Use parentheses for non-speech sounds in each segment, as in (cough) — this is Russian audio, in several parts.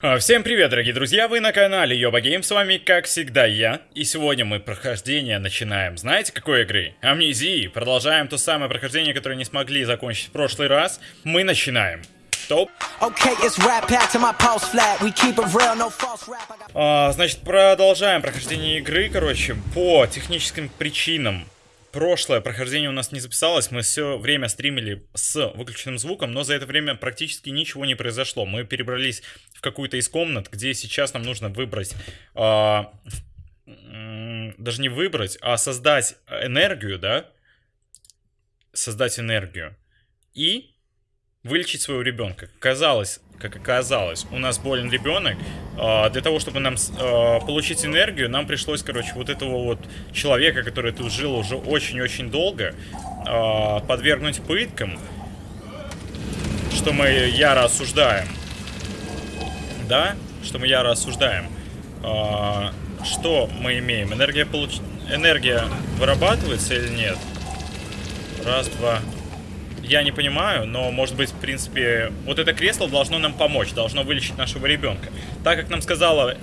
А, Всем привет, дорогие друзья, вы на канале Йоба Гейм, с вами, как всегда, я. И сегодня мы прохождение начинаем, знаете, какой игры? Амнезии. Продолжаем то самое прохождение, которое не смогли закончить в прошлый раз. Мы начинаем. Топ. Okay, no got А, значит, продолжаем прохождение игры, короче, по техническим причинам. Прошлое прохождение у нас не записалось, мы все время стримили с выключенным звуком, но за это время практически ничего не произошло. Мы перебрались в какую-то из комнат, где сейчас нам нужно выбрать, м, даже не выбрать, а создать энергию, да? Создать энергию. И вылечить своего ребенка. Казалось, как оказалось, у нас болен ребенок. А, Для того, чтобы нам а, получить энергию, нам пришлось, короче, вот этого вот человека, который тут жил уже очень-очень долго, а, подвергнуть пыткам, что мы яро осуждаем. Да? Что мы яро осуждаем. А, Что мы имеем? Энергия получ... Энергия вырабатывается или нет? Раз, два, я не понимаю, но, может быть, в принципе, вот это кресло должно нам помочь, должно вылечить нашего ребенка. Так как нам сказала э,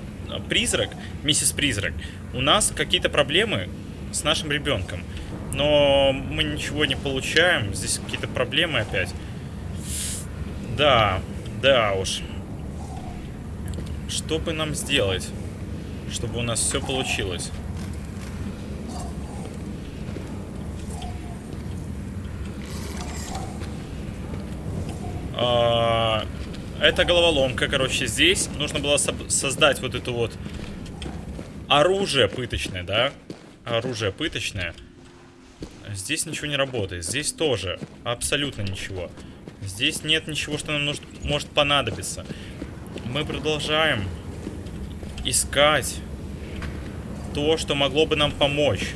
призрак, миссис Призрак, у нас какие-то проблемы с нашим ребенком. Но мы ничего не получаем, здесь какие-то проблемы опять. Да, да уж. Что бы нам сделать, чтобы у нас все получилось? А, Это головоломка, короче, здесь нужно было создать вот это вот оружие пыточное, да? Оружие пыточное. Здесь ничего не работает, здесь тоже абсолютно ничего. Здесь нет ничего, что нам нужно, может понадобиться. Мы продолжаем искать то, что могло бы нам помочь.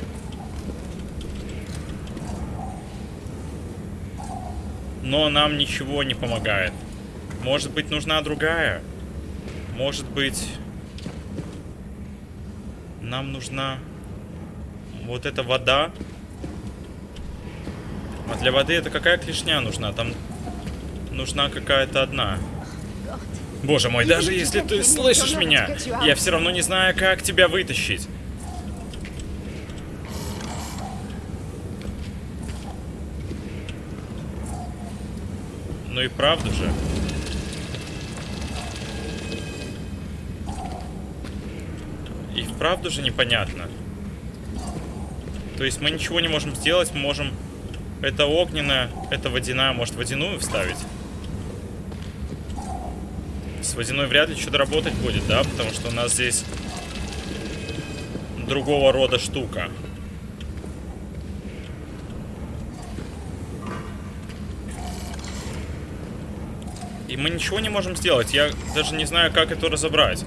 Но нам ничего не помогает. Может быть, нужна другая? Может быть, нам нужна вот эта вода? А для воды это какая клешня нужна? Там нужна какая-то одна. Боже мой, даже если ты слышишь меня, я все равно не знаю, как тебя вытащить. Ну и правда же. И вправду же непонятно. То есть мы ничего не можем сделать, мы можем... Это огненная, это водяная, может водяную вставить? С водяной вряд ли что-то работать будет, да? Потому что у нас здесь другого рода штука. И мы ничего не можем сделать. Я даже не знаю, как это разобрать.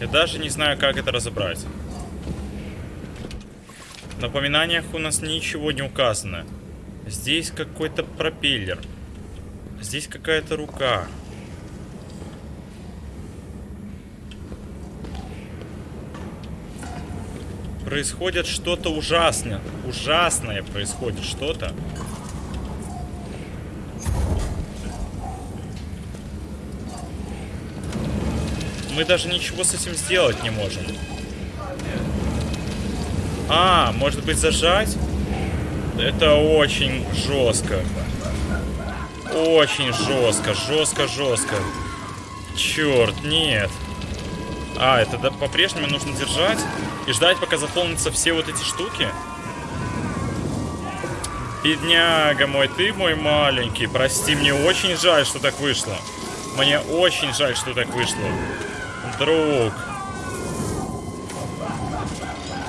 Я даже не знаю, как это разобрать. В напоминаниях у нас ничего не указано. Здесь какой-то пропеллер. Здесь какая-то рука. Происходит что-то ужасное. Ужасное происходит что-то. Мы даже ничего с этим сделать не можем. А, может быть зажать? Это очень жестко. Очень жестко, жестко, жестко. Черт, нет. А, это да, по-прежнему нужно держать и ждать, пока заполнятся все вот эти штуки. Бедняга мой, ты мой маленький. Прости, мне очень жаль, что так вышло. Мне очень жаль, что так вышло. Друг.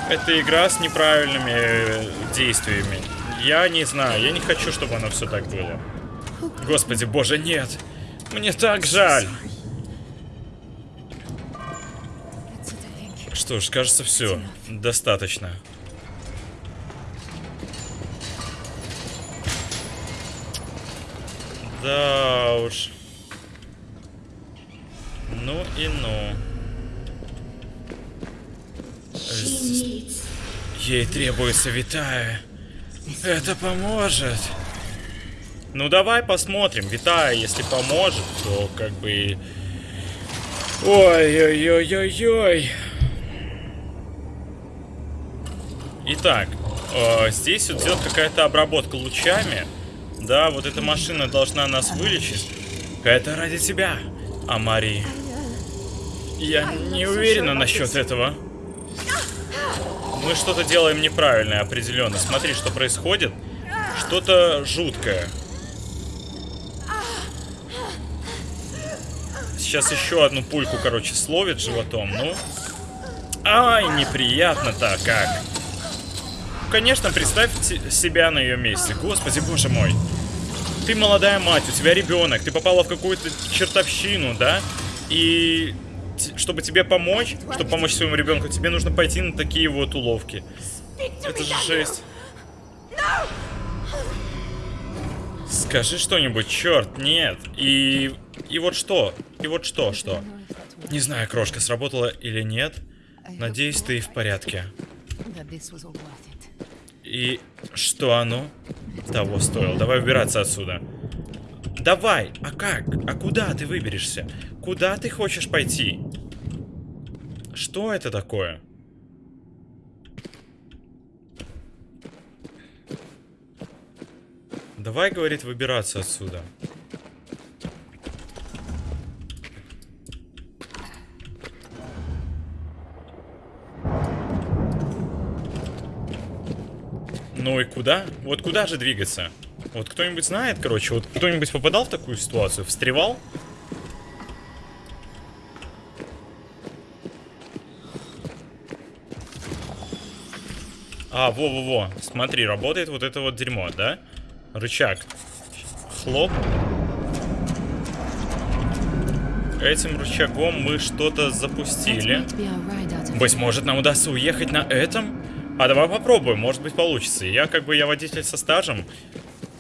Это игра с неправильными э, действиями. Я не знаю, я не хочу, чтобы оно все так было. Господи, боже, нет. Мне так жаль. Что ж, кажется, все. Достаточно. Да уж. Ну и ну. Ей требуется витая. Это поможет. Ну давай посмотрим. Витая, если поможет, то как бы Ой-ой-ой-ой-ой. Итак, э, здесь вот идет какая-то обработка лучами. Да, вот эта машина должна нас вылечить. Это ради тебя, Амари. Я не уверена насчет этого. Мы что-то делаем неправильно, определенно. Смотри, что происходит. Что-то жуткое. Сейчас еще одну пульку, короче, словит животом. Ну. Ай, неприятно-то как. Конечно, представь себя на ее месте. Господи, боже мой. Ты молодая мать, у тебя ребенок, ты попала в какую-то чертовщину, да? И чтобы тебе помочь, чтобы помочь своему ребенку, тебе нужно пойти на такие вот уловки. Это же жесть. Скажи что-нибудь, черт, нет. И... И вот что? И вот что, что? Не знаю, крошка, сработала или нет. Надеюсь, ты в порядке. И что оно того стоило? Давай убираться отсюда. Давай! А как? А куда ты выберешься? Куда ты хочешь пойти? Что это такое? Давай, говорит, выбираться отсюда. Ну и куда? Вот куда же двигаться? Вот кто-нибудь знает, короче, вот кто-нибудь попадал в такую ситуацию? Встревал? А, во-во-во, смотри, работает вот это вот дерьмо, да? Рычаг. Хлоп. Этим рычагом мы что-то запустили. Быть может, нам удастся уехать на этом? А давай попробуем, может быть получится. Я как бы я водитель со стажем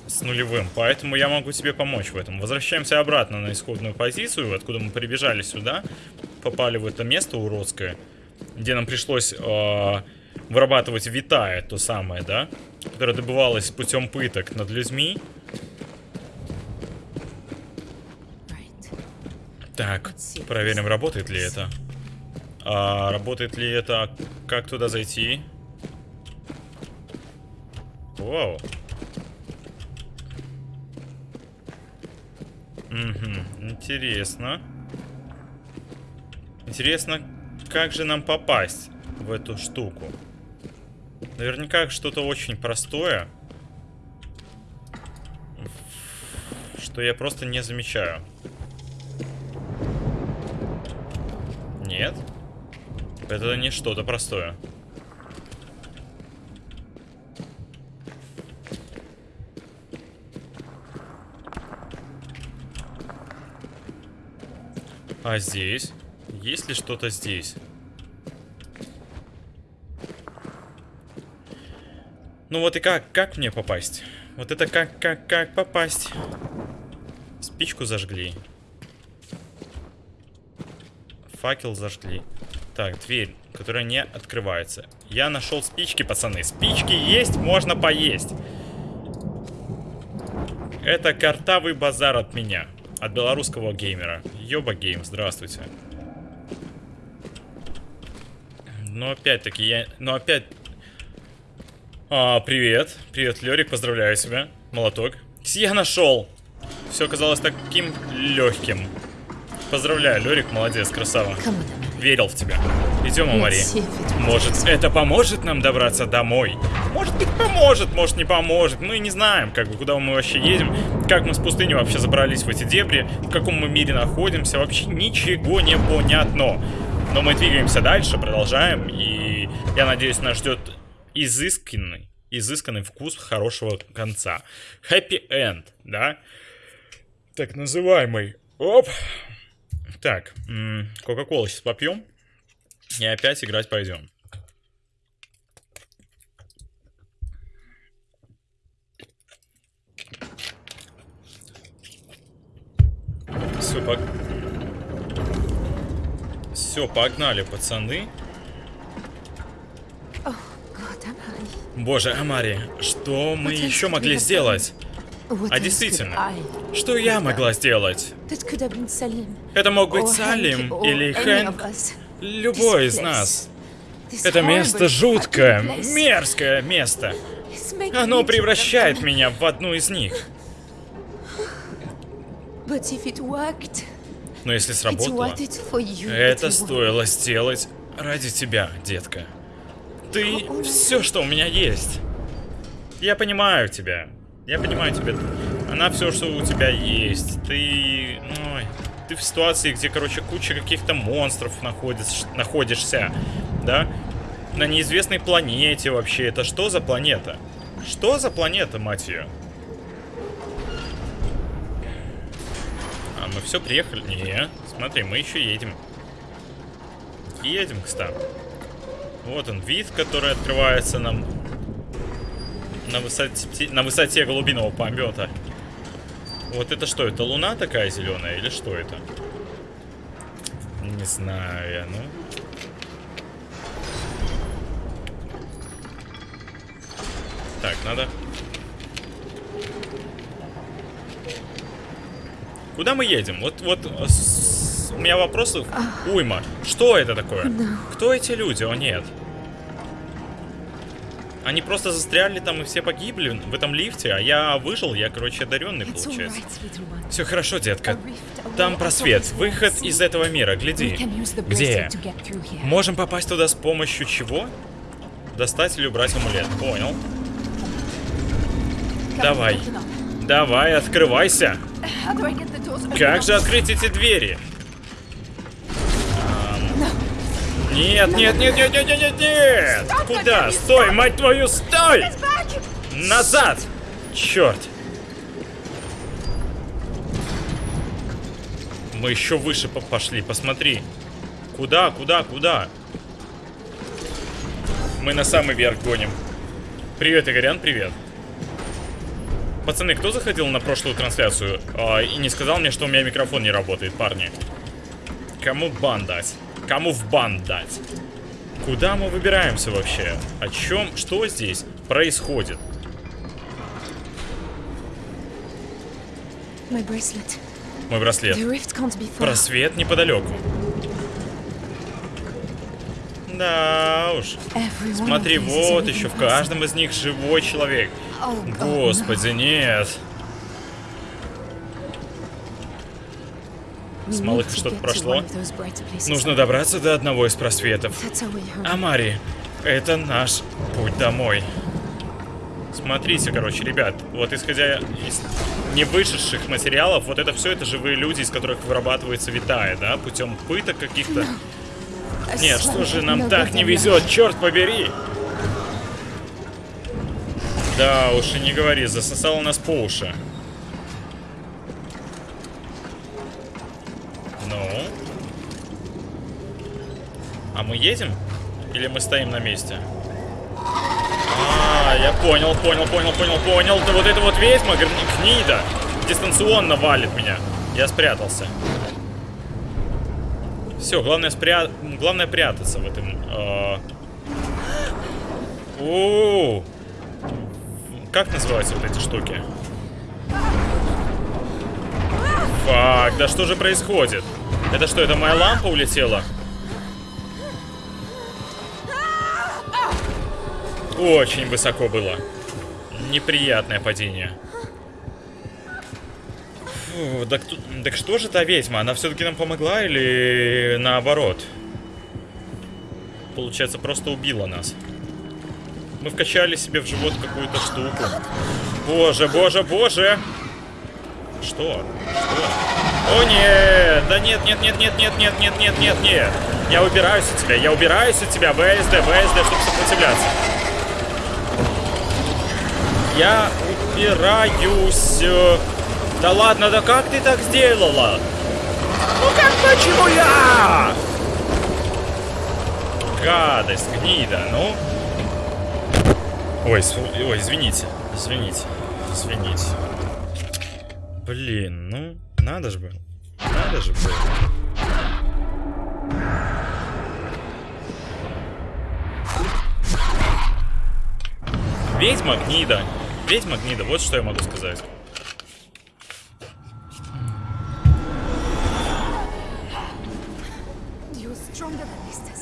с нулевым, поэтому я могу тебе помочь в этом. Возвращаемся обратно на исходную позицию, откуда мы прибежали сюда, попали в это место уродское, где нам пришлось э, вырабатывать витая, то самое, да, которое добывалось путем пыток над людьми. Так, проверим, работает ли это. А, работает ли это? Как туда зайти? Вау. Угу, интересно. Интересно, как же нам попасть в эту штуку? Наверняка что-то очень простое. Что я просто не замечаю. Нет? Это не что-то простое. А здесь? Есть ли что-то здесь? Ну вот и как, как мне попасть? Вот это как, как, как попасть? Спичку зажгли. Факел зажгли. Так, дверь, которая не открывается. Я нашел спички, пацаны. Спички есть, можно поесть. Это картавый базар от меня. От белорусского геймера. Йоба гейм, здравствуйте. Но опять-таки я... Но опять... А, привет. Привет, Лерик, поздравляю себя. Молоток. Я нашел. Все оказалось таким легким. Поздравляю, Лерик, молодец, красава. Верил в тебя. Идем, Амари. Может, это поможет нам добраться домой? Может быть, поможет, может, не поможет. Мы не знаем, как бы, куда мы вообще едем. Как мы с пустыни вообще забрались в эти дебри. В каком мы мире находимся. Вообще ничего не понятно. Но мы двигаемся дальше, продолжаем. И я надеюсь, нас ждет изысканный, изысканный вкус хорошего конца. Happy end, да? Так называемый. Оп. Так, Кока-Колу сейчас попьем. И опять играть пойдем. Все, пог... Все, погнали, пацаны. Боже, Амари, что мы еще могли сделать? А действительно, что я могла сделать? Это мог быть Салим или Хэнк, любой из нас. Это место жуткое, мерзкое место. Оно превращает меня в одну из них. Но если сработало, это стоило сделать ради тебя, детка. Ты все, что у меня есть. Я понимаю тебя. Я понимаю тебя. Она все, что у тебя есть. Ты... Ой, ты в ситуации, где, короче, куча каких-то монстров находишь, находишься. Да? На неизвестной планете вообще. Это что за планета? Что за планета, мать ее? А, мы все приехали? Не, смотри, мы еще едем. Едем, кстати. Вот он, вид, который открывается нам на высоте, на высоте голубиного помета. Вот это что, это луна такая зеленая или что это? Не знаю я, ну... Так, надо... Куда мы едем? Вот, вот, с... у меня вопросов уйма. Что это такое? Кто эти люди? О, нет. Они просто застряли там и все погибли в этом лифте, а я выжил, я, короче, одаренный, получается. Все хорошо, детка. Там просвет, выход из этого мира, гляди. Где? Можем попасть туда с помощью чего? Достать или убрать амулет. Понял. Давай. Давай, открывайся. Как же открыть эти двери? Нет, нет, нет, нет, нет, нет, нет, нет! Куда? Стой, мать твою, стой! Назад! Черт! Мы еще выше пошли, посмотри. Куда, куда, куда? Мы на самый верх гоним. Привет, Игорян, привет. Пацаны, кто заходил на прошлую трансляцию а, и не сказал мне, что у меня микрофон не работает, парни? Кому бан дать? Кому в бан дать? Куда мы выбираемся вообще? О чем? Что здесь происходит? Мой браслет. Просвет неподалеку. Да уж. Смотри, вот еще в каждом из них живой человек. Oh, Господи, нет. С малых что-то прошло. Нужно добраться до одного из просветов. Амари, это наш путь домой. Смотрите, короче, ребят, вот исходя из невышедших материалов, вот это все это живые люди, из которых вырабатывается витая, да, путем пыток каких-то. Нет, что же нам так не везет, черт побери! Да, уж и не говори, засосало нас по уши. А мы едем? Или мы стоим на месте? А, я понял, понял, понял, понял, понял. Да вот это вот ведьма, гнида, дистанционно валит меня. Я спрятался. Все, главное спря... главное прятаться в этом. Э... У -у -у. Как называются вот эти штуки? Фак, да что же происходит? Это что, это моя лампа улетела? Очень высоко было. Неприятное падение. Фу, так, так что же та ведьма? Она все-таки нам помогла или наоборот? Получается, просто убила нас. Мы вкачали себе в живот какую-то штуку. Боже, боже, боже! Что? Что? О нет! Да нет, нет, нет, нет, нет, нет, нет, нет, нет, нет! Я убираюсь от тебя, я убираюсь от тебя, ВСД, ВСД, чтобы сопротивляться. Я упираюсь. Да ладно, да как ты так сделала? Ну как, почему я? Гадость, гнида, ну. Ой, ой, извините, извините, извините. Блин, ну, надо же было. Надо же было. Ведьма гнида ведьма гнида, вот что я могу сказать.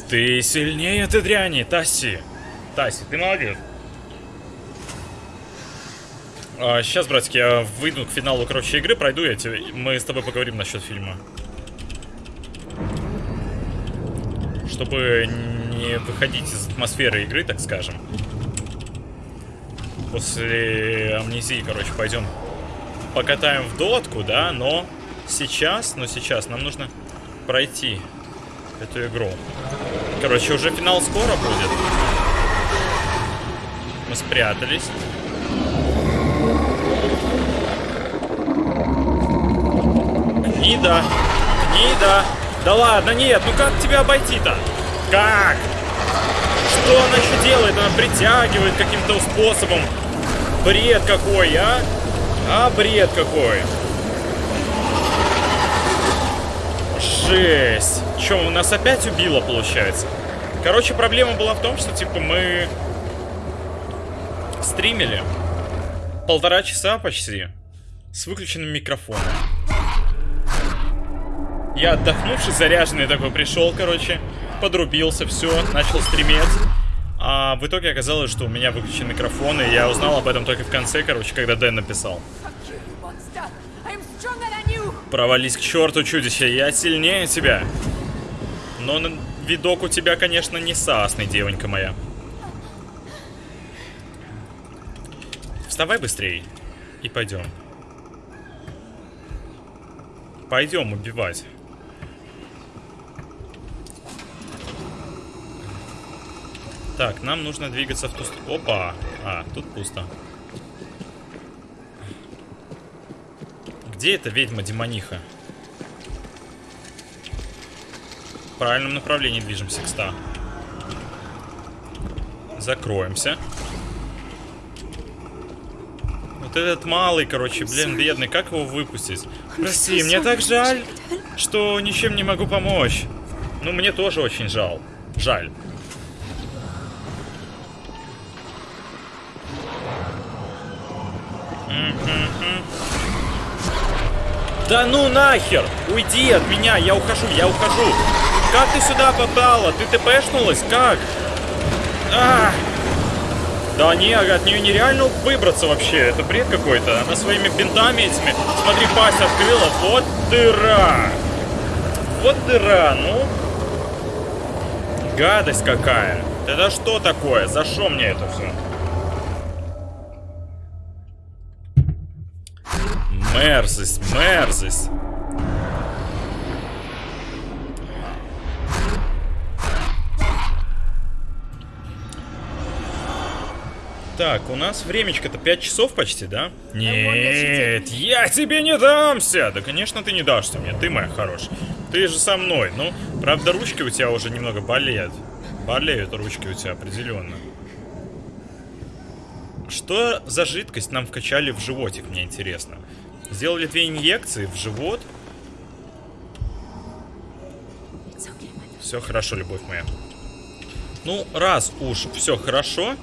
Ты сильнее, ты дряни, Тасси. Тасси, ты молодец. А, сейчас, братик, я выйду к финалу, короче, игры, пройду я тебе, мы с тобой поговорим насчет фильма. Чтобы не выходить из атмосферы игры, так скажем. После амнезии, короче, пойдем покатаем в дотку, да, но сейчас, но сейчас нам нужно пройти эту игру. Короче, уже финал скоро будет. Мы спрятались. Гнида! Гнида! Да ладно, нет, ну как тебя обойти-то? Как? Что она еще делает? Она притягивает каким-то способом. Бред какой, а? А, бред какой. Жесть. Че, нас опять убило, получается? Короче, проблема была в том, что, типа, мы стримили полтора часа почти с выключенным микрофоном. Я отдохнувший, заряженный такой пришел, короче, подрубился, все, начал стримить. А в итоге оказалось, что у меня выключен микрофон, и я узнал об этом только в конце, короче, когда Дэн написал. Провались к черту, чудище, я сильнее тебя. Но видок у тебя, конечно, не сасный, девонька моя. Вставай быстрей и пойдем. Пойдем убивать. Так, нам нужно двигаться в ту сторону. Опа! А, тут пусто. Где эта ведьма-демониха? В правильном направлении движемся к 100. Закроемся. Вот этот малый, короче, блин, бедный, как его выпустить? Прости, мне так жаль, что ничем не могу помочь. Ну, мне тоже очень жал. Жаль. Да ну нахер! Уйди от меня, я ухожу, я ухожу! Как ты сюда попала? Ты тпшнулась? Как? А! Да не, от нее нереально выбраться вообще. Это бред какой-то. Она своими бинтами этими... Смотри, пасть открыла. Вот дыра! Вот дыра, ну... Гадость какая! Это что такое? За что мне это все? Мерзость, мерзость. Так, у нас времечко-то 5 часов почти, да? Нет, я тебе не дамся! Да, конечно, ты не дашься мне, ты моя хорошая. Ты же со мной. Ну, правда, ручки у тебя уже немного болеют. Болеют ручки у тебя определенно. Что за жидкость нам вкачали в животик, мне интересно. Сделали две инъекции в живот. Все хорошо, любовь моя. Ну, раз уж все хорошо,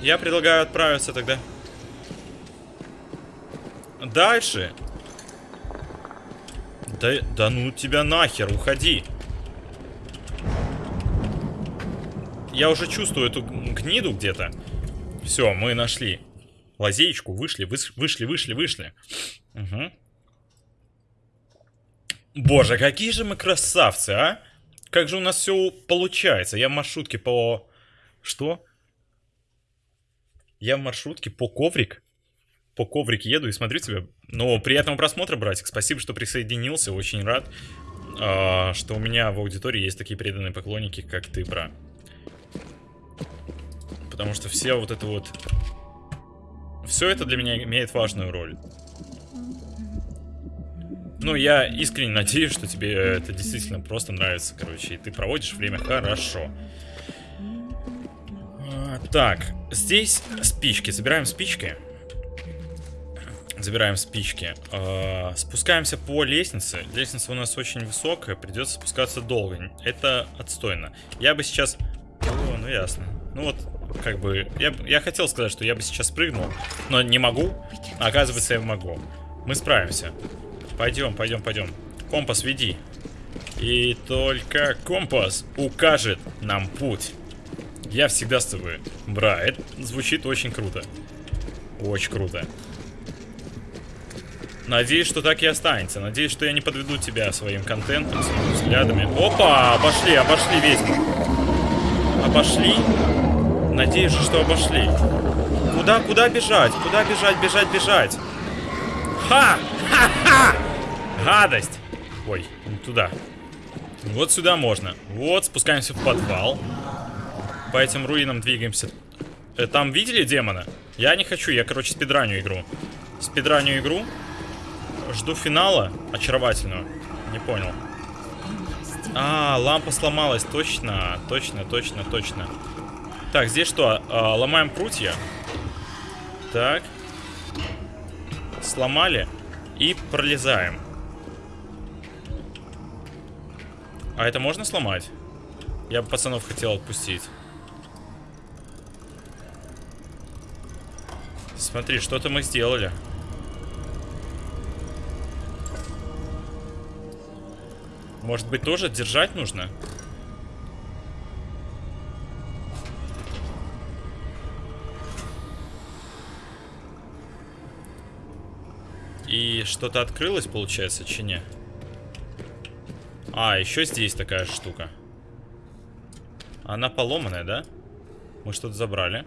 я предлагаю отправиться тогда. Дальше. Да, да ну тебя нахер, уходи. Я уже чувствую эту гниду где-то. Все, мы нашли лазеечку, вышли, вышли, вышли, вышли. Угу. Боже, какие же мы красавцы, а? Как же у нас все получается? Я в маршрутке по... Что? Я в маршрутке по коврик. По коврик еду и смотрю тебя. Ну, приятного просмотра, братик. Спасибо, что присоединился. Очень рад, а, что у меня в аудитории есть такие преданные поклонники, как ты, бра. Потому что все вот это вот... Все это для меня имеет важную роль. Ну, я искренне надеюсь, что тебе это действительно просто нравится, короче, и ты проводишь время хорошо. А, Так, здесь спички. Забираем спички. Забираем спички. А, Спускаемся по лестнице. Лестница у нас очень высокая, придется спускаться долго. Это отстойно. Я бы сейчас... О, ну ясно. Ну вот, как бы... Я, я хотел сказать, что я бы сейчас прыгнул, но не могу. Оказывается, я могу. Мы справимся. Пойдем, пойдем, пойдем. Компас веди. И только компас укажет нам путь. Я всегда с тобой. Бра, это звучит очень круто. Очень круто. Надеюсь, что так и останется. Надеюсь, что я не подведу тебя своим контентом, своими взглядами. Опа, обошли, обошли ведьму. Обошли? Надеюсь, же, что обошли. Куда, куда бежать? Куда бежать, бежать, бежать? Ха! Ха-ха! Гадость! Ой, не туда. Вот сюда можно. Вот, спускаемся в подвал. По этим руинам двигаемся. Э, Там видели демона? Я не хочу, я, короче, спидраню игру. Спидраню игру. Жду финала очаровательного. Не понял. А, лампа сломалась, точно, точно, точно, точно. Так, здесь что? А, ломаем прутья. Так. Сломали. И пролезаем. А это можно сломать? Я бы пацанов хотел отпустить. Смотри, что-то мы сделали. Может быть, тоже держать нужно? И что-то открылось, получается, чи не? А, еще здесь такая штука. Она поломанная, да? Мы что-то забрали.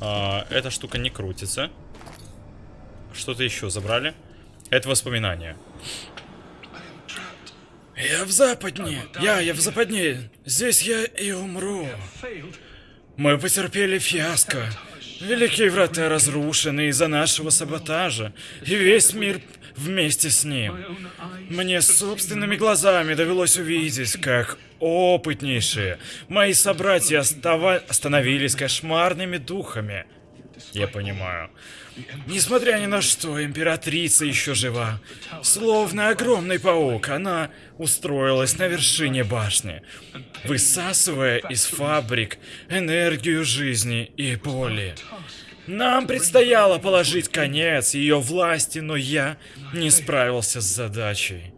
А, эта штука не крутится. Что-то еще забрали. Это воспоминания. Я в западне. Я, я в западне. Здесь я и умру. Мы потерпели фиаско. Великие врата разрушены из-за нашего саботажа, и весь мир вместе с ним. Мне собственными глазами довелось увидеть, как опытнейшие мои собратья остава- становились кошмарными духами. Я понимаю. Несмотря ни на что, императрица еще жива. Словно огромный паук, она устроилась на вершине башни, высасывая из фабрик энергию жизни и боли. Нам предстояло положить конец ее власти, но я не справился с задачей.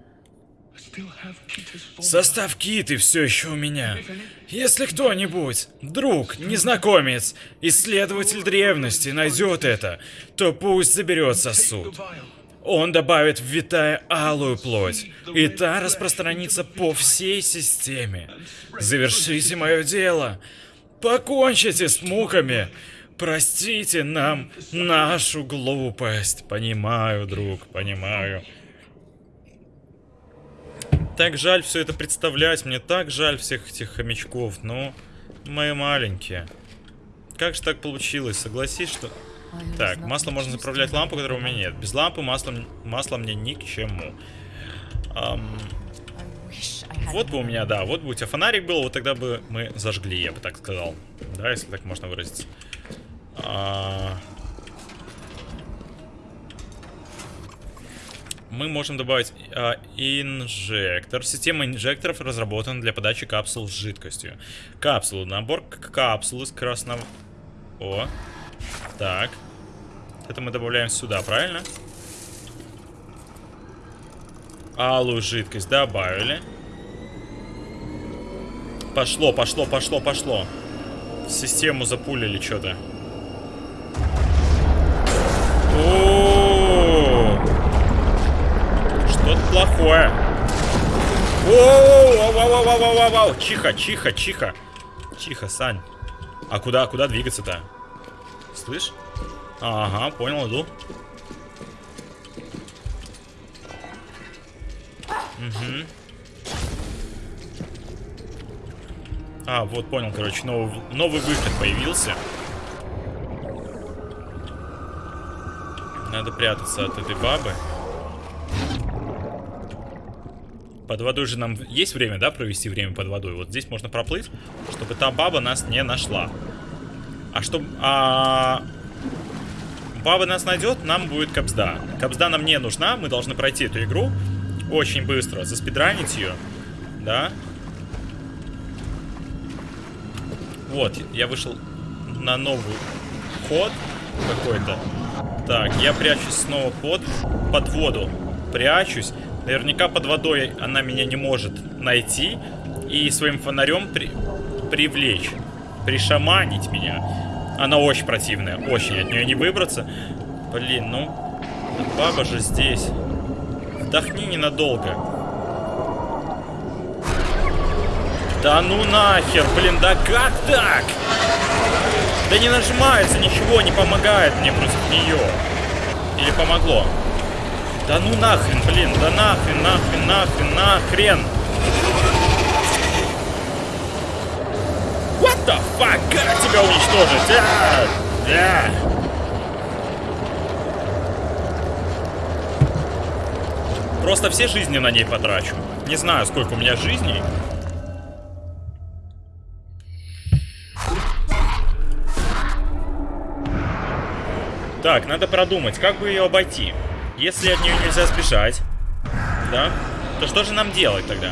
Состав киты все еще у меня. Если кто-нибудь, друг, незнакомец, исследователь древности найдет это, то пусть заберет сосуд. Он добавит в витая алую плоть, и та распространится по всей системе. Завершите мое дело. Покончите с муками. Простите нам нашу глупость. Понимаю, друг, понимаю. Так жаль все это представлять, мне так жаль всех этих хомячков, но мои маленькие. Как же так получилось? Согласись, что... Так, масло можно заправлять лампу, которой у меня нет. Без лампы масло, масло мне ни к чему. Ам, вот бы у меня, да, вот бы у тебя фонарик был, вот тогда бы мы зажгли, я бы так сказал. Да, если так можно выразиться. А, мы можем добавить а, инжектор. Система инжекторов разработана для подачи капсул с жидкостью. Капсулу. Набор капсул из красного... О. Так. Это мы добавляем сюда, правильно? Алую жидкость добавили. Пошло, пошло, пошло, пошло. В систему запулили что-то. О! Что-то плохое. Воу-воу-воу-воу-воу-воу! Чихо, чихо, чихо. Чихо, Сань. А куда, куда двигаться-то? Слышь? Ага, понял, иду. Угу. А, вот понял, короче, новый, новый выход появился. Надо прятаться от этой бабы. Под водой же нам есть время, да, провести время под водой? Вот здесь можно проплыть, чтобы та баба нас не нашла. А чтобы... А... Баба нас найдет, нам будет капсда. Капсда нам не нужна, мы должны пройти эту игру очень быстро, заспидранить ее. Да. Вот, я вышел на новый ход какой-то. Так, я прячусь снова под, под воду. Прячусь. Наверняка под водой она меня не может найти и своим фонарем при... привлечь, пришаманить меня. Она очень противная, очень, от нее не выбраться. Блин, ну, баба же здесь. Вдохни ненадолго. Да ну нахер, блин, да как так? Да не нажимается, ничего не помогает мне против нее. Или помогло? Да ну нахрен, блин, да нахрен, нахрен, нахрен, нахрен. What the fuck? Как тебя уничтожить? А! Да. Просто все жизни на ней потрачу. Не знаю, сколько у меня жизней. Так, надо продумать, как бы ее обойти. Если от нее нельзя сбежать, да, то что же нам делать тогда?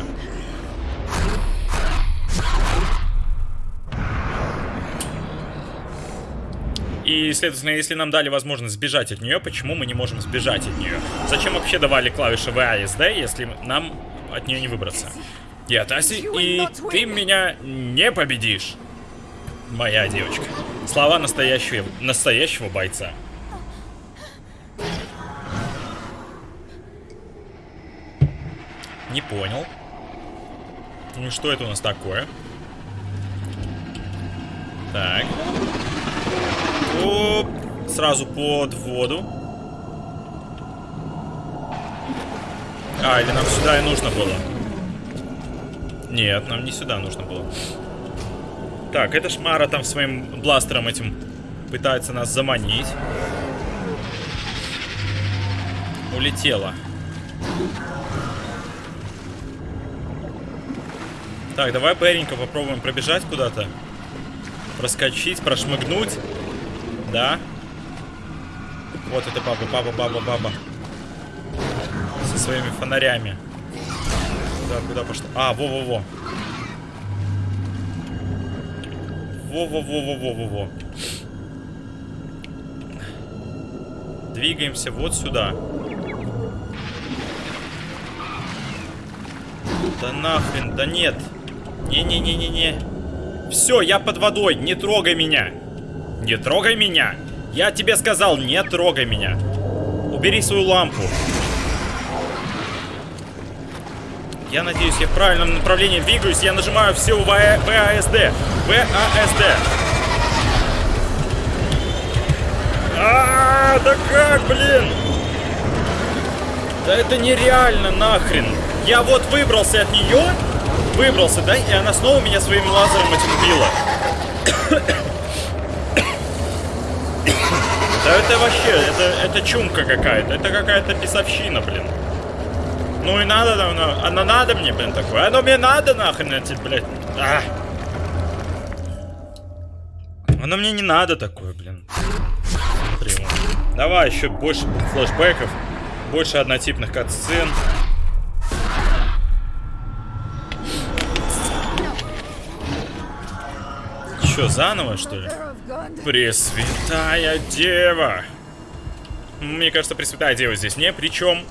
И, следовательно, если нам дали возможность сбежать от нее, почему мы не можем сбежать от нее? Зачем вообще давали клавиши VASD, если нам от нее не выбраться? Я Таси, и ты меня не победишь. Моя девочка. Слова настоящего, настоящего бойца. Не понял. Ну что это у нас такое? Так. Оп. Сразу под воду. А, или нам сюда и нужно было? Нет, нам не сюда нужно было. Так, эта шмара там своим бластером этим пытается нас заманить. Улетела. Так, давай быренько попробуем пробежать куда-то. Проскочить, прошмыгнуть. Да. Вот это баба, баба, баба, баба. Со своими фонарями. Куда, куда пошла? А, во-во-во. Во-во-во-во-во-во-во. Двигаемся вот сюда. Да нахрен, да нет. Не-не-не-не-не. Все, я под водой, не трогай меня. Не трогай меня. Я тебе сказал, не трогай меня. Убери свою лампу. Я надеюсь, я в правильном направлении двигаюсь. Я нажимаю все ВАСД. ВАСД. А, да как, блин? Да это нереально нахрен. Я вот выбрался от нее, выбрался, да, и она снова меня своим лазером этим била. Да это вообще, это, это чумка какая-то, это какая-то писовщина, блин. Ну и надо, она, она надо мне, блин, такое. Оно мне надо, нахрен, эти, блядь. А. Оно мне не надо такое, блин. Приму. Давай еще больше флешбеков, больше однотипных катсцен. Что, заново, что ли? Пресвятая Дева. Мне кажется, Пресвятая Дева здесь не при чем.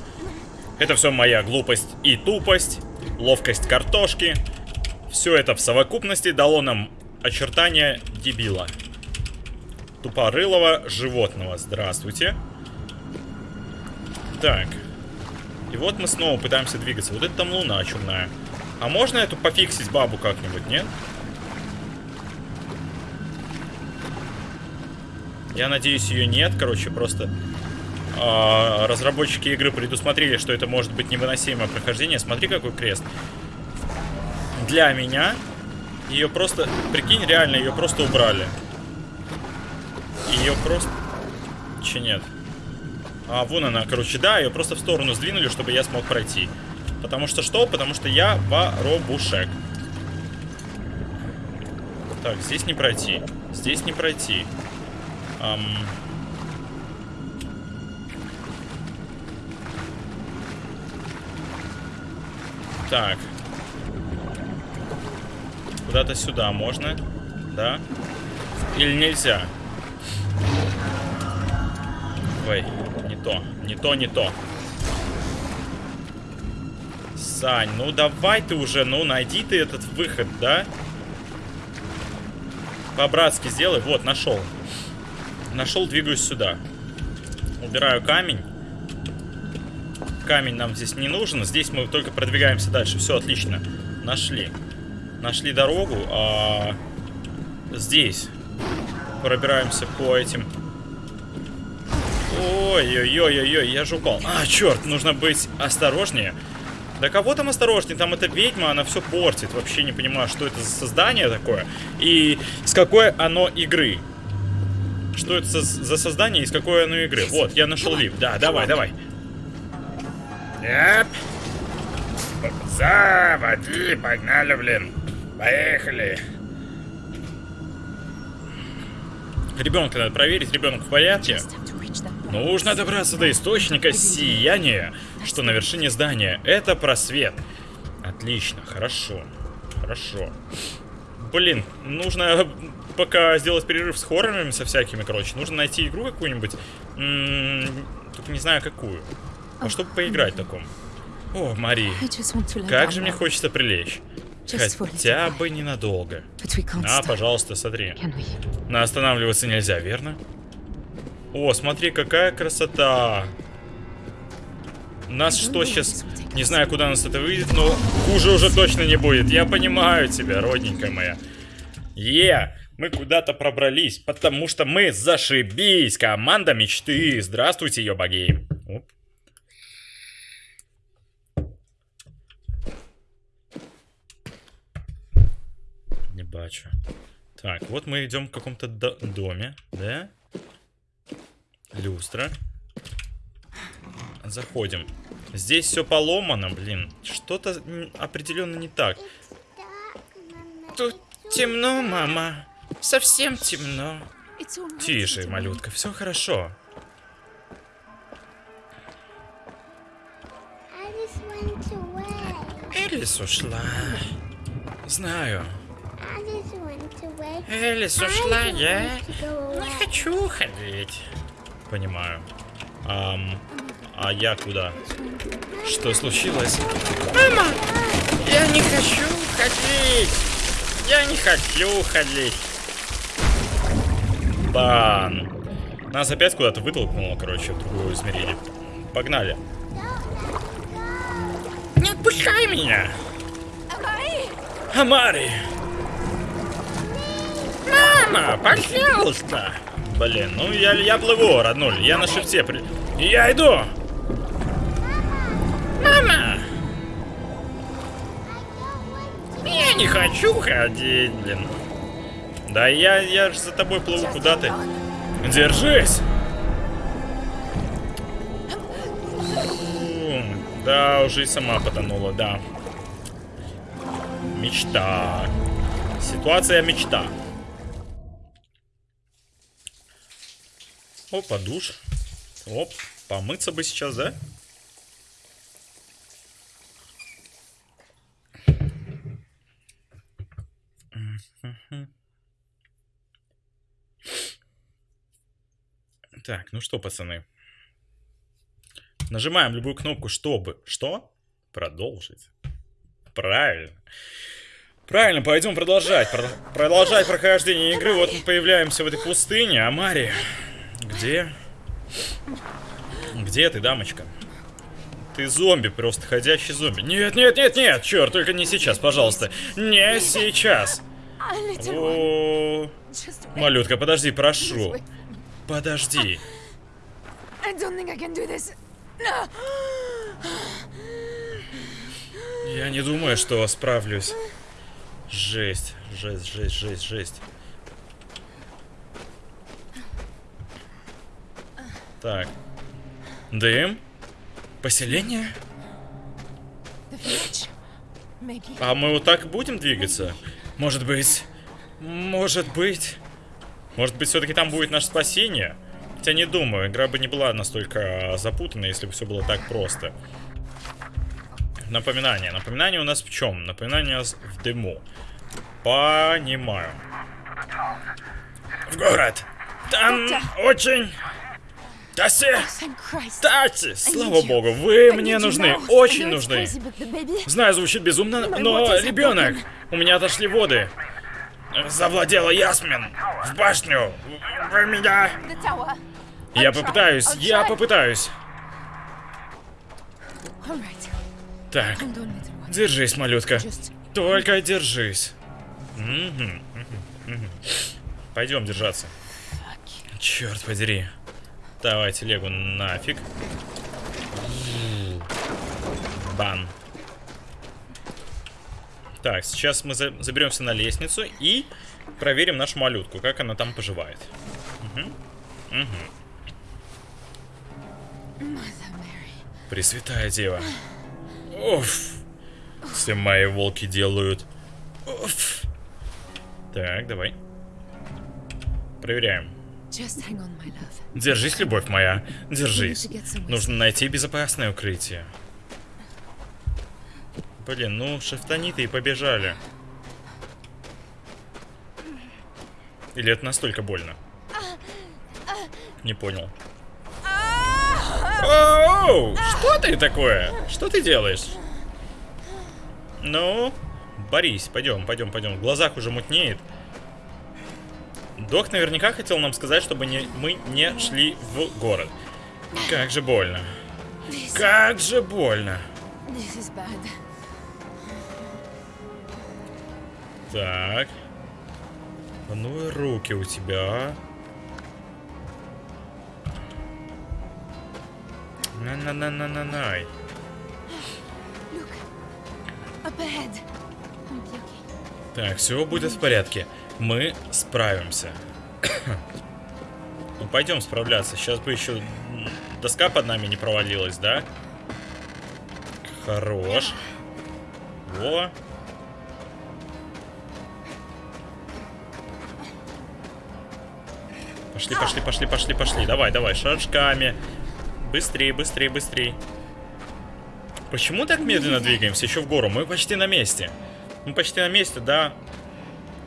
Это все моя глупость и тупость, ловкость картошки. Все это в совокупности дало нам очертания дебила. Тупорылого животного. Здравствуйте. Так. И вот мы снова пытаемся двигаться. Вот это там луна чумная. А можно эту пофиксить бабу как-нибудь, нет? Я надеюсь, ее нет. Короче, просто э, разработчики игры предусмотрели, что это может быть невыносимое прохождение. Смотри, какой крест. Для меня ее просто... Прикинь, реально, ее просто убрали. Ее просто... Че нет? А, вон она, короче, да, ее просто в сторону сдвинули, чтобы я смог пройти. Потому что что? Потому что я воробушек. Так, здесь не пройти. Здесь не пройти. Эм... Так. Куда-то сюда можно? Да? Или нельзя? Ой, не то. Не то, не то. Сань, ну давай ты уже, ну найди ты этот выход, да? По-братски сделай. Вот, нашел. Нашел, двигаюсь сюда. Убираю камень. Камень нам здесь не нужен. Здесь мы только продвигаемся дальше. Все, отлично. Нашли. Нашли дорогу. А здесь пробираемся по этим... Ой-ой-ой-ой-ой, я же упал. А, черт, нужно быть осторожнее. Да кого там осторожнее? Там эта ведьма, она все портит. Вообще не понимаю, что это за создание такое. И с какой оно игры. Что это за, за создание и с какой оно игры. Вот, я нашел лифт. Да, давай, давай. Эп. Заводи, погнали, блин. Поехали. Ребенка надо проверить, ребенок в порядке. Нужно добраться до источника сияния, что на вершине здания. Это просвет. Отлично, хорошо. Хорошо. Блин, нужно пока сделать перерыв с хоррорами со всякими, короче. Нужно найти игру какую-нибудь. Только не знаю какую. А чтобы поиграть в таком. О, Мари, как же мне хочется прилечь. Хотя бы ненадолго. На, stop, пожалуйста, смотри. we? Но останавливаться нельзя, верно? О, смотри, какая красота. Нас что сейчас... Не знаю, куда нас это выйдет, но хуже уже точно не будет. Я понимаю тебя, родненькая моя. Е, мы куда-то пробрались, потому что мы зашибись. Команда мечты. Здравствуйте. Оп. Не бачу. Так, вот мы идем в каком-то до- доме, да? Люстра. Заходим. Здесь все поломано, блин. Что-то определенно не так. Тут темно, мама. Совсем темно. Тише, малютка, все хорошо. Элис ушла. Знаю. Элис ушла, я не хочу ходить. Понимаю. Ам, а я куда? Что случилось? Мама! Я не хочу ходить! Я не хочу ходить! Бан! Нас опять куда-то вытолкнуло, короче, в другое измерение. Погнали. Не отпускай меня! Амари! Мама, пожалуйста! Блин, ну я, я плыву, роднуль, я на шифте при... Я иду! Мама! Я не хочу ходить, блин. Да я, я же за тобой плыву, куда ты? Держись! Да, уже и сама потонула, да. Мечта. Ситуация мечта. Опа, душ. Оп, помыться бы сейчас, да? Так, ну что, пацаны. Нажимаем любую кнопку, чтобы... Что? Продолжить. Правильно. Правильно, пойдем продолжать. Про- продолжать прохождение игры. Вот мы появляемся в этой пустыне. А Мари, где? Где ты, дамочка? Ты зомби, просто ходящий зомби. Нет, нет, нет, нет, черт, только не сейчас, пожалуйста. Не сейчас. О, малютка, подожди, прошу. Подожди. Я не думаю, что справлюсь. Жесть, жесть, жесть, жесть, жесть. Так. Дым? Поселение? А мы вот так будем двигаться? Может быть... Может быть... Может быть, все-таки там будет наше спасение? Хотя не думаю, игра бы не была настолько запутанной, если бы все было так просто. Напоминание. Напоминание у нас в чем? Напоминание у нас в дыму. Понимаю. В город. Там очень Christ. Таси! Слава богу, вы мне нужны, очень нужны. Знаю, звучит безумно, но ребенок, у меня отошли воды. Завладела Ясмин. В башню. Вы меня... Я попытаюсь, я попытаюсь. Так, держись, малютка. Только держись. Пойдем держаться. Черт подери. Давай телегу нафиг. Бан. Так, сейчас мы за- заберемся на лестницу и проверим нашу малютку, как она там поживает. Mother Mary. Пресвятая Дева. Уф. Все мои волки делают. Уф. Так, давай. Проверяем. Just hang on, my love. Держись, любовь моя. Держись. Нужно найти безопасное укрытие. Блин, ну шифтаниты и побежали. Или это настолько больно? Не понял. Оу, что ты такое? Что ты делаешь? Ну, Борис, пойдем, пойдем, пойдем. В глазах уже мутнеет. Док наверняка хотел нам сказать, чтобы не, мы не шли в город. Как же больно. Как же больно. Так. А Ну и руки у тебя. На-на-на-на-на-най. Так, все будет в порядке. Мы справимся. ну, пойдем справляться. Сейчас бы еще доска под нами не провалилась, да? Хорош. Во. Пошли, пошли, пошли, пошли, пошли. Давай, давай, шажками. Быстрее, быстрее, быстрее. Почему так медленно двигаемся еще в гору? Мы почти на месте. Мы почти на месте, да.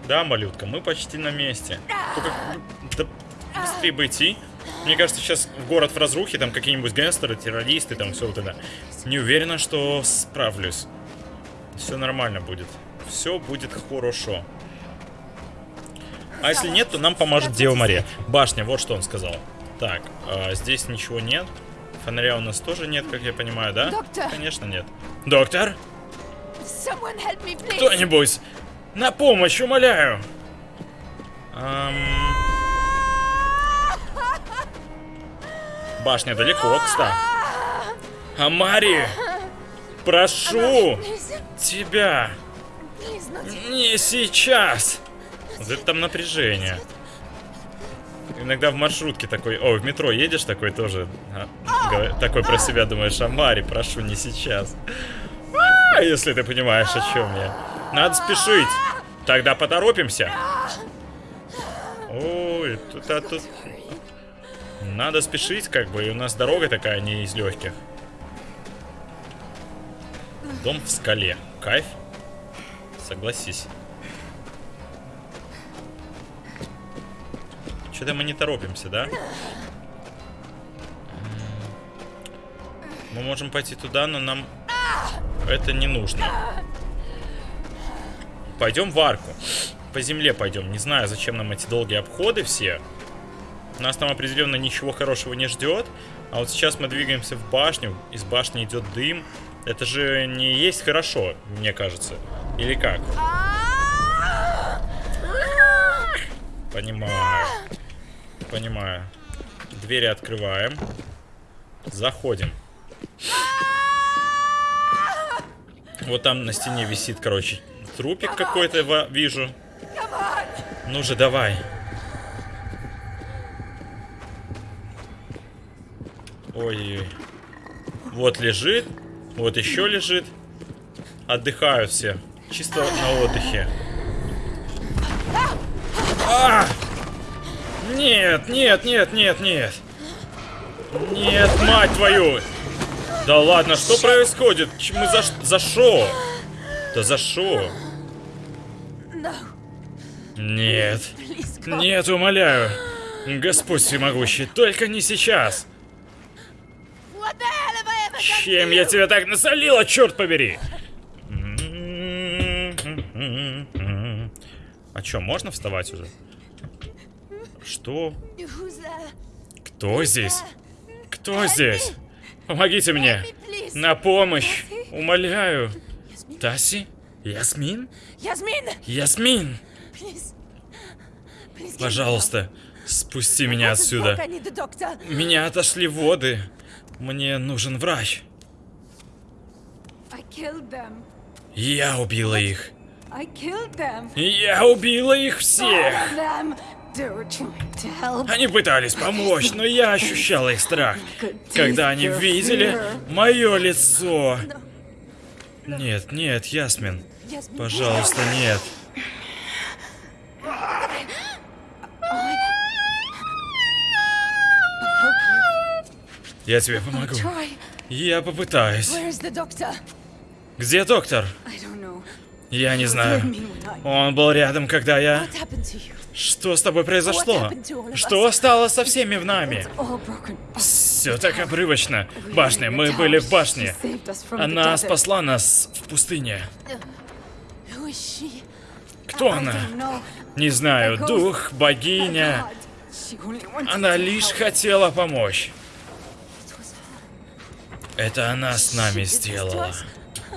Да, малютка, мы почти на месте. Только да, быстрее бы идти. Мне кажется, сейчас город в разрухе, там какие-нибудь гангстеры, террористы, там все вот это. Не уверена, что справлюсь. Все нормально будет. Все будет хорошо. А если нет, то нам поможет Дева Мария. Башня, вот что он сказал. Так, а, здесь ничего нет. Фонаря у нас тоже нет, как я понимаю, да? Доктор! Конечно, нет. Доктор? Кто-нибудь! На помощь, умоляю! Ам, Башня далеко, кстати. Амари! Прошу тебя! Не сейчас! Вот это там напряжение. Иногда в маршрутке такой, о, в метро едешь такой тоже, а, такой про себя думаешь, Амари, прошу, не сейчас. А, если ты понимаешь, о чем я. Надо спешить. Тогда поторопимся. Ой, тут, а тут... Надо спешить, как бы, и у нас дорога такая не из легких. Дом в скале. Кайф? Согласись. Что-то мы не торопимся, да? Мы можем пойти туда, но нам это не нужно. Пойдем в арку. По земле пойдем. Не знаю, зачем нам эти долгие обходы все. Нас там определенно ничего хорошего не ждет. А вот сейчас мы двигаемся в башню. Из башни идет дым. Это же не есть хорошо, мне кажется. Или как? Понимаю. Понимаю. Двери открываем. Заходим. Вот там на стене висит, короче, трупик какой-то вижу. Ну же, давай. Ой-ой-ой. Вот лежит. Вот еще лежит. Отдыхают все. Чисто на отдыхе. А! Нет, нет, нет, нет, нет. Нет, мать твою. Да ладно, что происходит? Мы за, за шо? Да за шо? Нет. Нет, умоляю. Господь всемогущий, только не сейчас. Чем я тебя так насолила, черт побери? А чё, можно вставать уже? Что? Кто здесь? Кто здесь? Помогите мне! На помощь! Умоляю! Таси? Ясмин? Ясмин! Please. Пожалуйста, спусти меня отсюда. Меня отошли воды. Мне нужен врач. Я убила их. Я убила их всех. Они пытались помочь, но я ощущала их страх, (laughs) когда они видели мое лицо. Нет, нет, Ясмин, пожалуйста, нет. Я тебе помогу. Я попытаюсь. Где доктор? Я не знаю. Он был рядом, когда я... Что с тобой произошло? Что стало со всеми в нами? Все так обрывочно. Башня, мы были в башне. Она спасла нас в пустыне. Кто она? Не знаю, дух, богиня. Она лишь хотела помочь. Это она с нами сделала.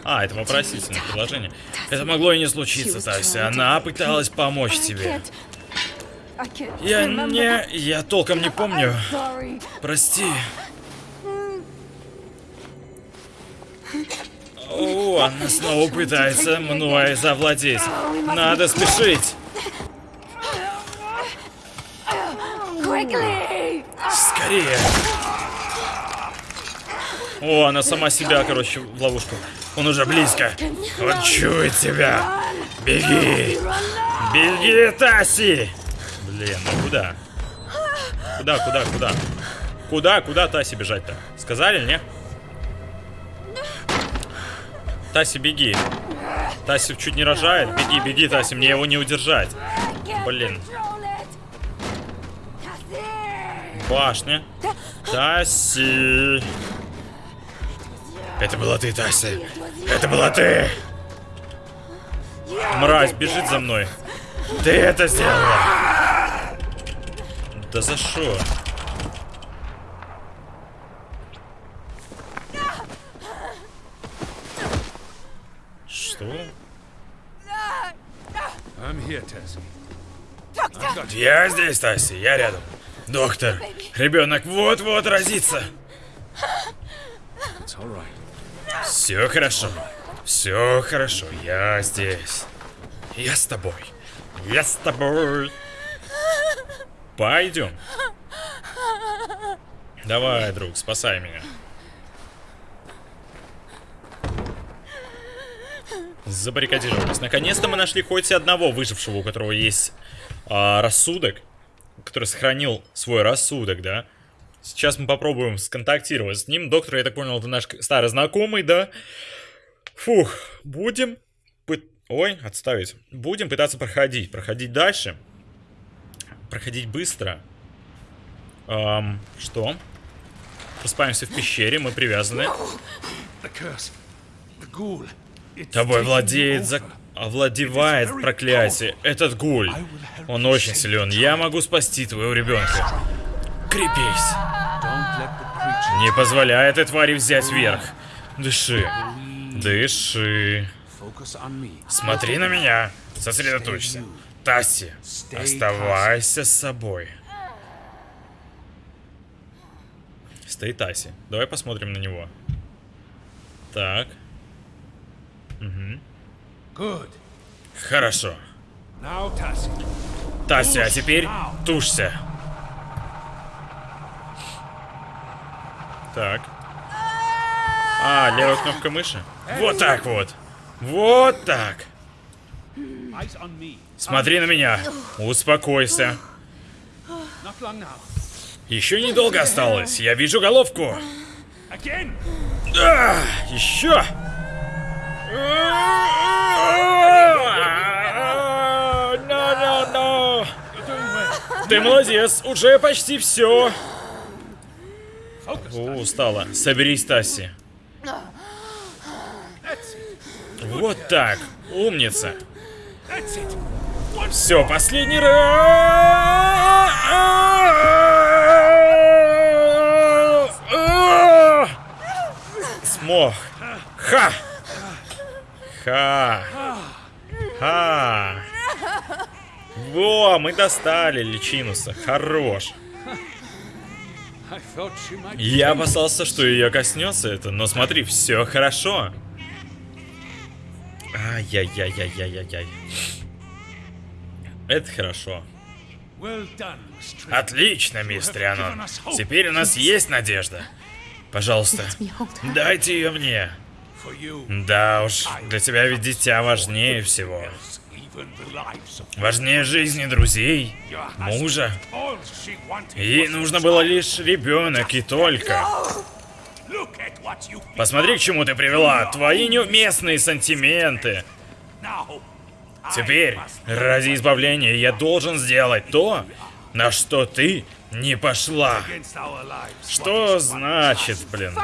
А, это вопросительное предложение. Это могло и не случиться, Тася. Она пыталась помочь тебе. Я не... Я толком не помню. Прости. О, она снова пытается мной завладеть. Надо спешить. Скорее. О, она сама себя, короче, в ловушку. Он уже близко. Он чует тебя. Беги. Беги, Таси. Блин, ну куда? Куда, куда, куда? Куда, куда Таси бежать-то? Сказали, не? Таси, беги. Таси чуть не рожает. Беги, беги, Таси, мне его не удержать. Блин. Башня. Таси. Это была ты, Тася. Это была ты. Мразь бежит за мной. Ты это сделала. Да за что? Что? I'm here, Tess. Я здесь, Таси, я рядом. Доктор, ребенок вот-вот right. Все хорошо. Все хорошо. Я здесь. Я с тобой. Я с тобой. Пойдем. Давай, друг, спасай меня. Забаррикадировались. Наконец-то мы нашли хоть одного выжившего, у которого есть а, рассудок, который сохранил свой рассудок, да. Сейчас мы попробуем сконтактировать с ним. Доктор, я так понял, это наш старый знакомый, да. Фух, будем... пы- Ой, отставить. Будем пытаться проходить. Проходить дальше. Проходить быстро. Ам, что? Просыпаемся в пещере, мы привязаны. The curse. The ghoul. Тобой владеет, зак... овладевает проклятие. Этот гуль. Он очень силен. Я могу спасти твоего ребенка. Крепись. Не позволяй этой твари взять верх. Дыши. Дыши. Смотри на меня. Сосредоточься. Тасси, оставайся с собой. Стоит Таси. Давай посмотрим на него. Так, Good. хорошо. Тася, а теперь тушься. Так. А, левая кнопка мыши. Вот так вот. Вот так. Смотри на меня. Успокойся. Еще недолго осталось. Я вижу головку. Again. А, еще. No, no, no. Ты молодец, уже почти все. О, устала. Соберись, Тасси. Вот так. Умница. Все, последний раз. Смог. Ха. Ха. Ха. Во, мы достали личинуса. Хорош. Я опасался, что ее коснется это, но смотри, все хорошо. Ай-яй-яй-яй-яй-яй. Это хорошо. Отлично, мистер Рианон. Теперь у нас есть надежда. Пожалуйста, дайте ее мне. Да уж, для тебя ведь дитя важнее всего. Важнее жизни друзей, мужа. Ей нужно было лишь ребенок и только. Посмотри, к чему ты привела. Твои неуместные сантименты. Теперь, ради избавления, я должен сделать то, на что ты не пошла. Что значит, блин?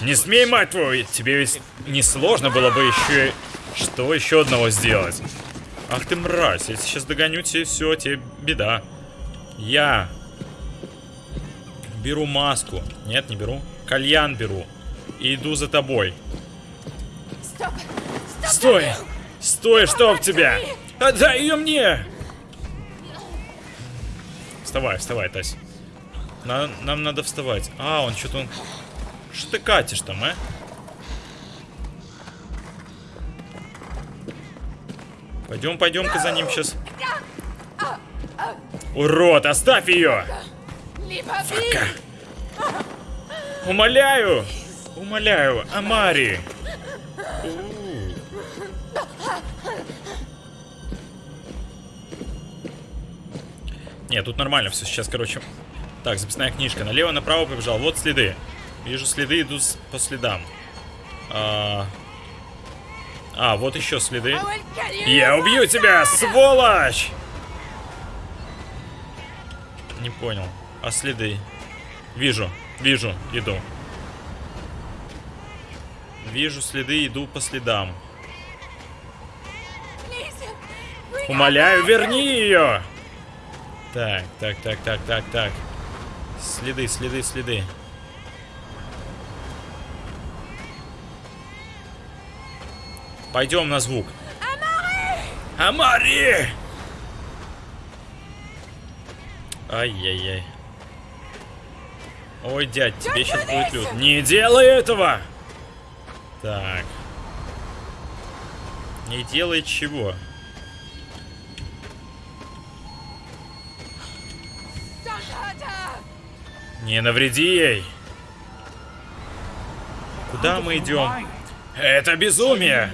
Не смей, мать твою, тебе ведь несложно было бы еще... Что еще одного сделать? Ах ты мразь, если сейчас догоню тебе, все, тебе беда. Я беру маску. Нет, не беру. Кальян беру. И иду за тобой. Стой! Стой, чтоб тебя! Отдай ее мне! Вставай, вставай, Тась. На- нам надо вставать. А, он что-то он... Что ты катишь там, а? Пойдем, пойдем-ка за ним сейчас. Урод, оставь ее! Be! Умоляю! Умоляю, Амари! Нет, тут нормально все. Сейчас, короче. Так, записная книжка. Налево, направо побежал. Вот следы. Вижу следы, иду по следам. А, а, вот еще следы. Я убью тебя, сволочь! Не понял. А следы? Вижу, вижу, иду. Вижу следы, иду по следам. Умоляю, верни ее! Так, так, так, так, так, так. Следы, следы, следы. Пойдем на звук. Амари! Ай-яй-яй. Ой, дядь, тебе сейчас будет люд. Не делай этого! Так. Не делай чего? Не навреди ей. Куда мы идем? Это безумие!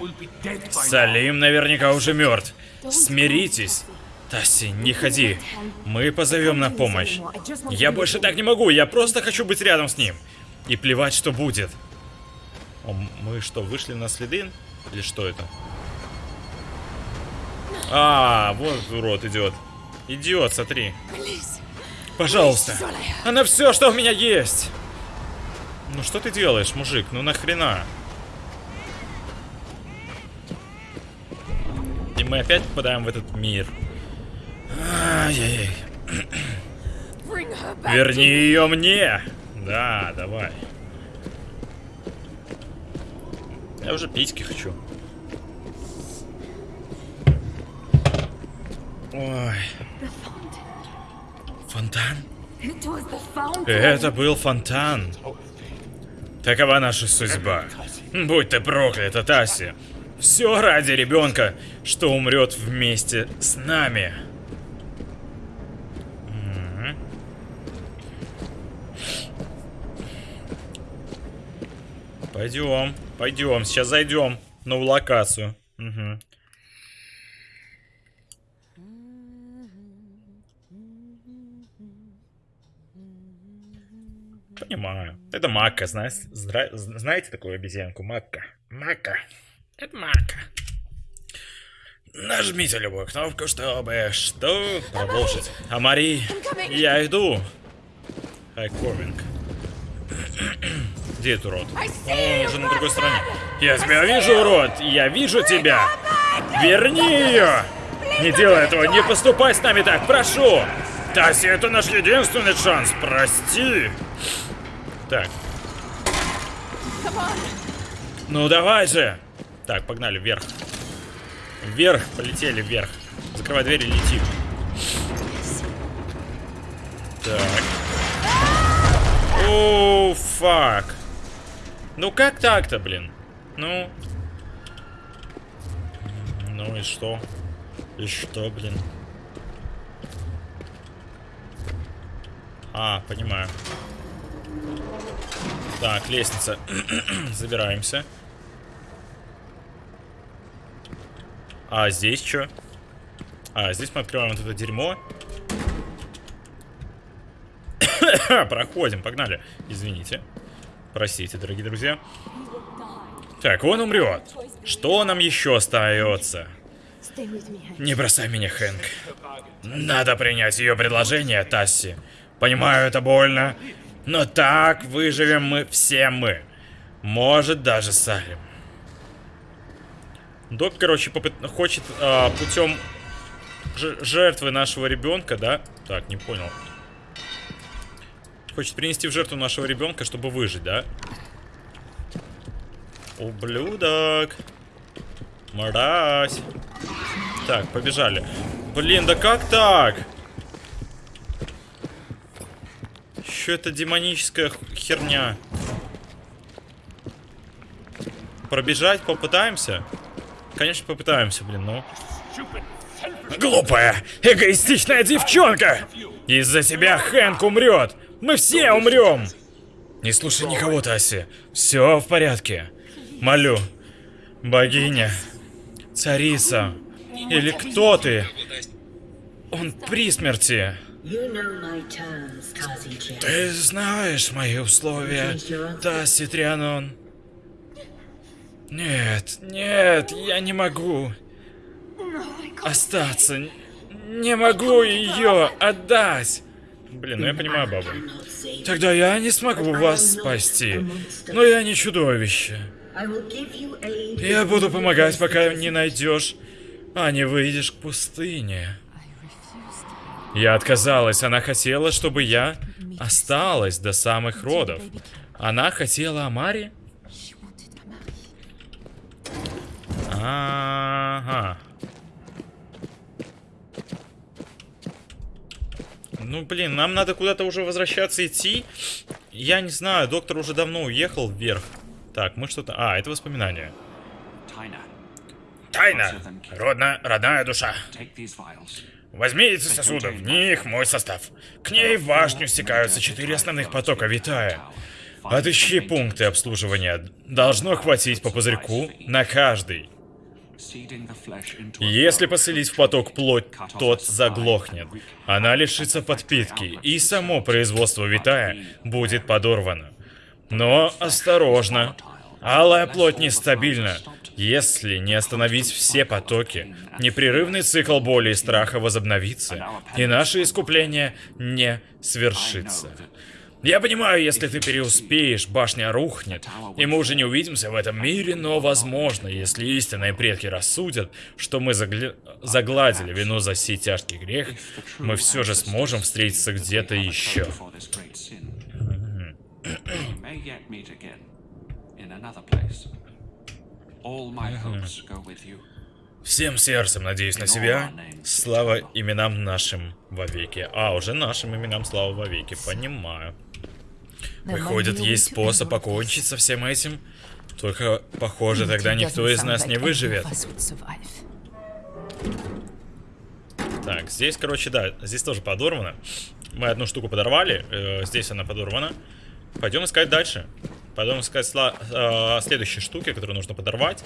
Салим наверняка уже мертв. Смиритесь. Тасси, не ходи. Мы позовем на помощь. Я больше так не могу, я просто хочу быть рядом с ним. И плевать, что будет. О, мы что, вышли на следы? Или что это? А, вот урод идет. Идиот, смотри. Release! Пожалуйста. Она все, что у меня есть. Ну что ты делаешь, мужик? Ну нахрена? И мы опять попадаем в этот мир. Ай-яй-яй. Верни ее мне! Да, давай. Я уже письки хочу. Ой. Фонтан? Это был фонтан. Такова наша судьба. Будь ты проклята, Таси. Все ради ребенка, что умрет вместе с нами. Пойдем, пойдем, сейчас зайдем в новую локацию. Мгм. Понимаю. Это Мака, зра- знаете такую обезьянку? Мака. Мака. Это Мака. Нажмите любую кнопку, чтобы что продолжить. А Мари, я иду. Хай коминг. Где этот урод? Он уже на другой стороне. Я тебя вижу, урод! Я вижу тебя! Верни ее! Не делай этого, не поступай с нами так, прошу! Таси, это наш единственный шанс, прости! Так, ну давай же! Так, погнали, вверх. Вверх, полетели вверх. Закрывай дверь и летим. Так. О, фак. Ну как так-то, блин? Ну. Ну и что? И что, блин? А, понимаю. Так, лестница. (clears throat) Забираемся. А здесь что? А, здесь мы открываем вот это дерьмо. (coughs) Проходим, погнали. Извините. Простите, дорогие друзья. Так, он умрет. Что нам еще остается? Не бросай меня, Хэнк. Надо принять ее предложение, Тасси. Понимаю, это больно. Но так выживем мы все мы. Может, даже Салим. Док, короче, хочет а, путем жертвы нашего ребенка, да? Так, не понял. Хочет принести в жертву нашего ребенка, чтобы выжить, да? Ублюдок. Мразь. Так, побежали. Блин, да как так? Что это демоническая херня? Пробежать попытаемся? Конечно, попытаемся, блин, ну. Глупая, эгоистичная девчонка! Из-за тебя Хэнк умрет! Мы все умрем! Не слушай никого, Таси. Все в порядке. Молю. Богиня. Царица. Или кто ты? Он при смерти. You know my terms, Tazi Jin. Ты знаешь мои условия, Таси Трианон. Нет, нет, я не могу остаться. Не могу ее отдать. Блин, ну я понимаю, бабу. Тогда я не смогу вас спасти. Но я не чудовище. Я буду помогать, пока не найдешь, а не выйдешь к пустыне. Я отказалась. Она хотела, чтобы я осталась до самых родов. Она хотела Амари? Ага. Ну, блин, нам надо куда-то уже возвращаться идти. Я не знаю, доктор уже давно уехал вверх. Так, мы что-то... А, это воспоминания. Tyna, Тайна. Родная, родная душа. Take these vials. Возьми эти сосуды, в них мой состав. К ней в башню стекаются четыре основных потока Витая. Отыщи пункты обслуживания. Должно хватить по пузырьку на каждый. Если flow. посылить в поток плоть, тот заглохнет. Она лишится подпитки, и само производство Витая будет подорвано. Но осторожно. Алая плоть нестабильна. Если не остановить все потоки, непрерывный цикл боли и страха возобновится, и наше искупление не свершится. Я понимаю, если ты переуспеешь, башня рухнет, и мы уже не увидимся в этом мире, но возможно, если истинные предки рассудят, что мы загля- загладили вину за сей тяжкий грех, мы все же сможем встретиться где-то еще. For this Всем сердцем надеюсь на себя. Слава именам нашим вовеки. А, уже нашим именам слава вовеки, понимаю. Выходит, есть способ покончить со всем этим. Только, похоже, тогда никто из нас не выживет. Так, здесь, короче, да, здесь тоже подорвано. Мы одну штуку подорвали, э, здесь она подорвана. Пойдем искать дальше. Пойдем искать э, следующие штуки, которые нужно подорвать.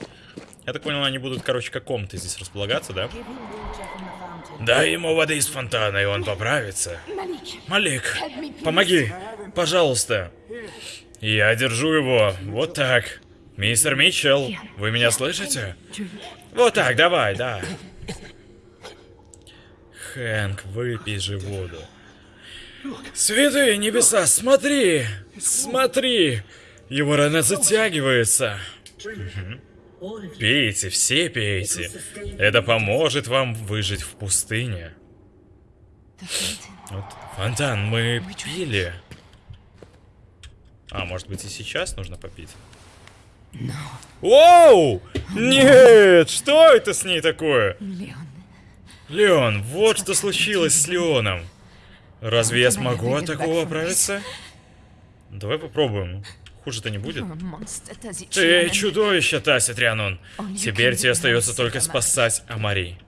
Я так понял, они будут, короче, как комнаты здесь располагаться, да? Дай ему воды из фонтана, и он поправится. Малик, помоги, пожалуйста. Я держу его, вот так. Мистер Митчелл, вы меня слышите? Вот так, давай, да. Хэнк, выпей же воду. Святые небеса, смотри! Смотри! Его рана затягивается. Пейте, все пейте. Это поможет вам выжить в пустыне. Вот, фонтан, мы пили. А, может быть и сейчас нужно попить? Оу! Нет! Что это с ней такое? Леон, вот что случилось с Леоном. Разве я смогу от такого оправиться? Давай попробуем. Хуже-то не будет. Ты чудовище, Тася Трианон. Теперь тебе остается только спасать Амари.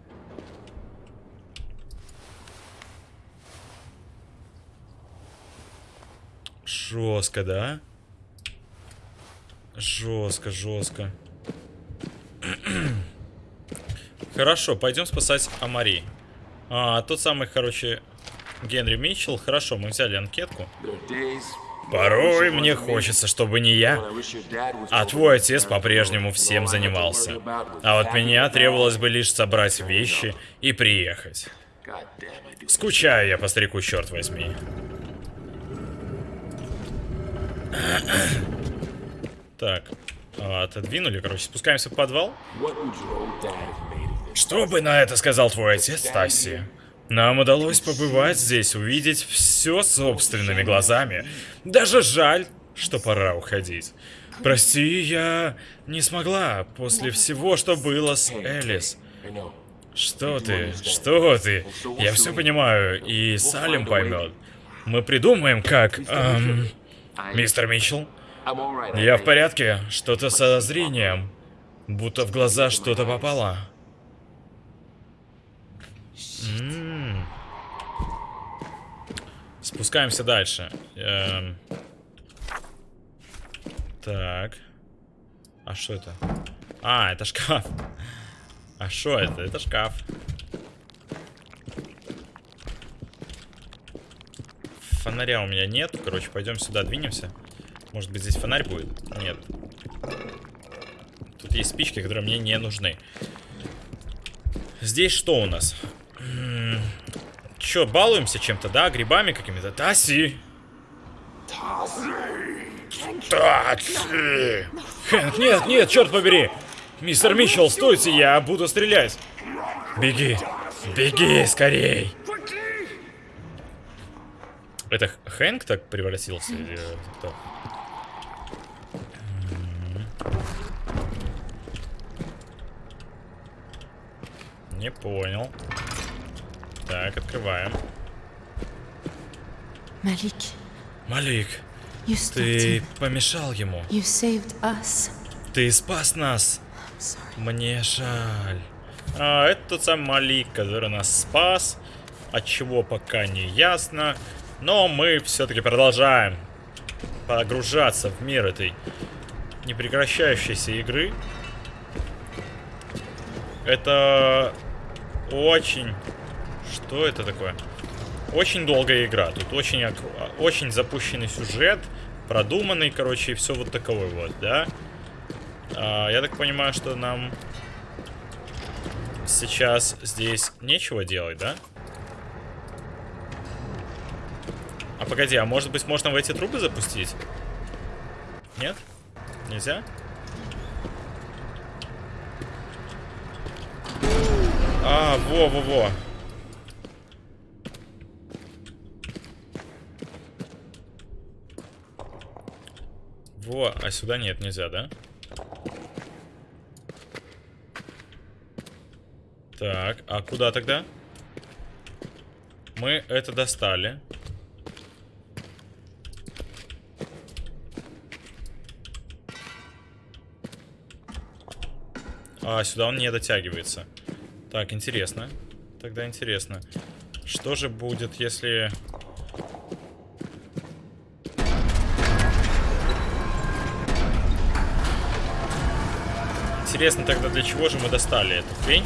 Жестко, да? Жестко, жестко. (clears throat) Хорошо, пойдем спасать Амари. А, тот самый, короче, Генри Митчелл. Хорошо, мы взяли анкетку. Порой мне хочется, чтобы не я, а твой отец по-прежнему всем занимался. А вот меня требовалось бы лишь собрать вещи и приехать. Скучаю я по старику, черт возьми. Так, а, отодвинули, короче, спускаемся в подвал. Что бы на это сказал твой отец, Тасси? Нам удалось побывать здесь, увидеть все собственными глазами. Даже жаль, что пора уходить. Прости, я не смогла после всего, что было с Элис. Что ты? Что ты? Я все понимаю, и Салим поймет. Мы придумаем, как... эм, мистер Митчелл, я в порядке. Что-то со зрением. Будто в глаза что-то попало. М. Спускаемся дальше. Эм. Так. А что это? А, это шкаф. А что это? Это шкаф. Фонаря у меня нет. Короче, пойдем сюда, двинемся. Может быть, здесь фонарь будет? Нет. Тут есть спички, которые мне не нужны. Здесь что у нас? Чё, балуемся чем-то, да? Грибами какими-то? Таси! Таси! Хэнк, нет, нет, черт побери! Мистер Митчелл, стойте, я буду стрелять! Беги! Беги, скорей! Это Хэнк так превратился? Или кто? М. Не понял. Так, открываем. Малик, stopped ты помешал ему. Ты спас нас. Мне жаль. А, это тот самый Малик, который нас спас. От чего пока не ясно. Но мы все-таки продолжаем погружаться в мир этой непрекращающейся игры. Это очень... Что это такое? Очень долгая игра. Тут очень, очень запущенный сюжет, продуманный, короче, и все вот таковой вот, да? А, я так понимаю, что нам сейчас здесь нечего делать, да? А погоди, а может быть можно в эти трубы запустить? Нет? Нельзя? А, во-во-во. Во, а сюда нет, нельзя, да? Так, а куда тогда? Мы это достали. А, сюда он не дотягивается. Так, интересно. Тогда интересно. Что же будет, если... Интересно тогда, для чего же мы достали эту хрень?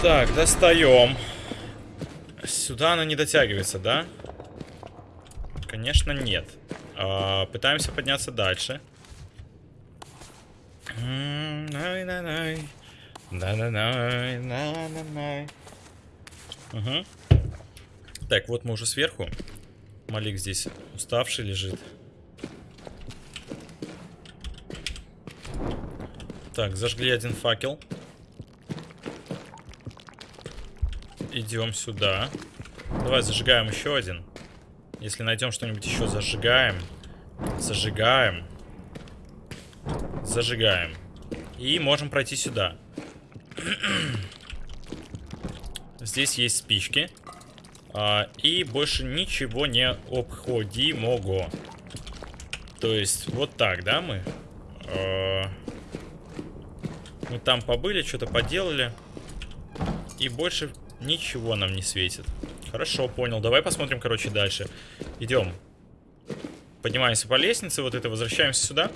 Так, достаем. Сюда она не дотягивается, да? Конечно, нет. А, пытаемся подняться дальше. Най-най-най. На-на-на, на-на-на. Угу. Так, вот мы уже сверху. Малик здесь уставший лежит. Так, зажгли один факел. Идем сюда. Давай зажигаем еще один. Если найдем что-нибудь еще, зажигаем. Зажигаем. Зажигаем. И можем пройти сюда. Здесь есть спички. А, и больше ничего не обходимого. То есть, вот так, да, мы? А, мы там побыли, что-то поделали. И больше ничего нам не светит. Хорошо, понял. Давай посмотрим, короче, дальше. Идем. Поднимаемся по лестнице, вот это, возвращаемся сюда.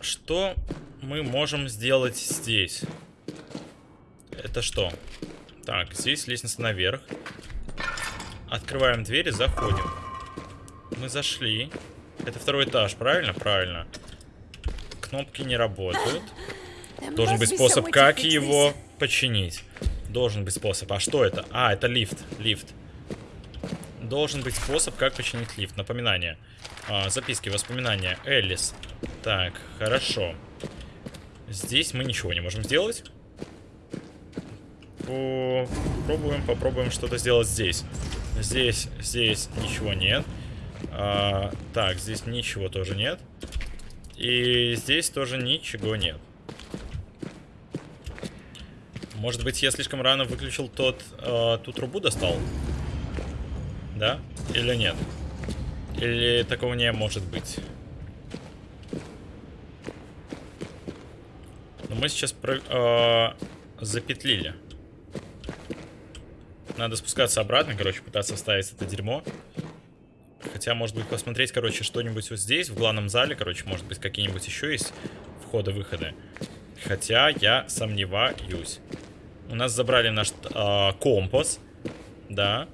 Что мы можем сделать здесь? Это что? Так, здесь лестница наверх. Открываем дверь и заходим. Мы зашли. Это второй этаж, правильно? Правильно. Кнопки не работают. Должен быть способ, как его починить. Должен быть способ. А что это? А, это лифт. Лифт. Должен быть способ, как починить лифт. Напоминание. А, записки, воспоминания. Элис. Так, хорошо. Здесь мы ничего не можем сделать. Попробуем, попробуем что-то сделать здесь. Здесь, здесь ничего нет. А, так, здесь ничего тоже нет. И здесь тоже ничего нет. Может быть, я слишком рано выключил тот, э, ту трубу достал? Да? Или нет? Или такого не может быть? Но мы сейчас про, э, запетлили. Надо спускаться обратно, короче, пытаться вставить это дерьмо. Хотя, может быть, посмотреть, короче, что-нибудь вот здесь, в главном зале, короче, может быть, какие-нибудь еще есть входы-выходы. Хотя я сомневаюсь. У нас забрали наш э, компас, да,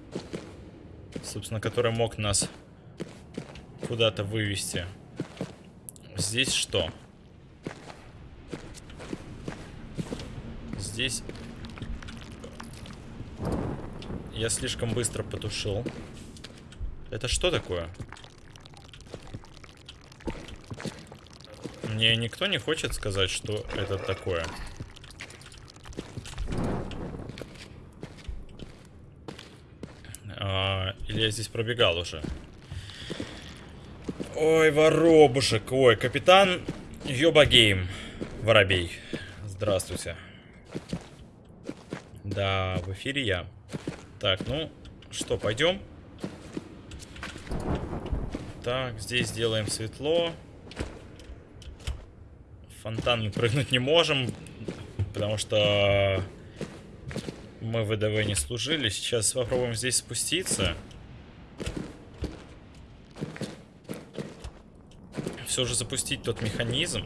собственно, который мог нас куда-то вывести. Здесь что? Здесь я слишком быстро потушил. Это что такое? Мне никто не хочет сказать, что это такое. А, или я здесь пробегал уже? Ой, воробушек. Ой, капитан Йоба Гейм. Воробей. Здравствуйте. Да, в эфире я. Так, ну, что, пойдем? Так, здесь сделаем светло. Фонтан мы прыгнуть не можем, потому что мы в ВДВ не служили. Сейчас попробуем здесь спуститься. Все же запустить тот механизм,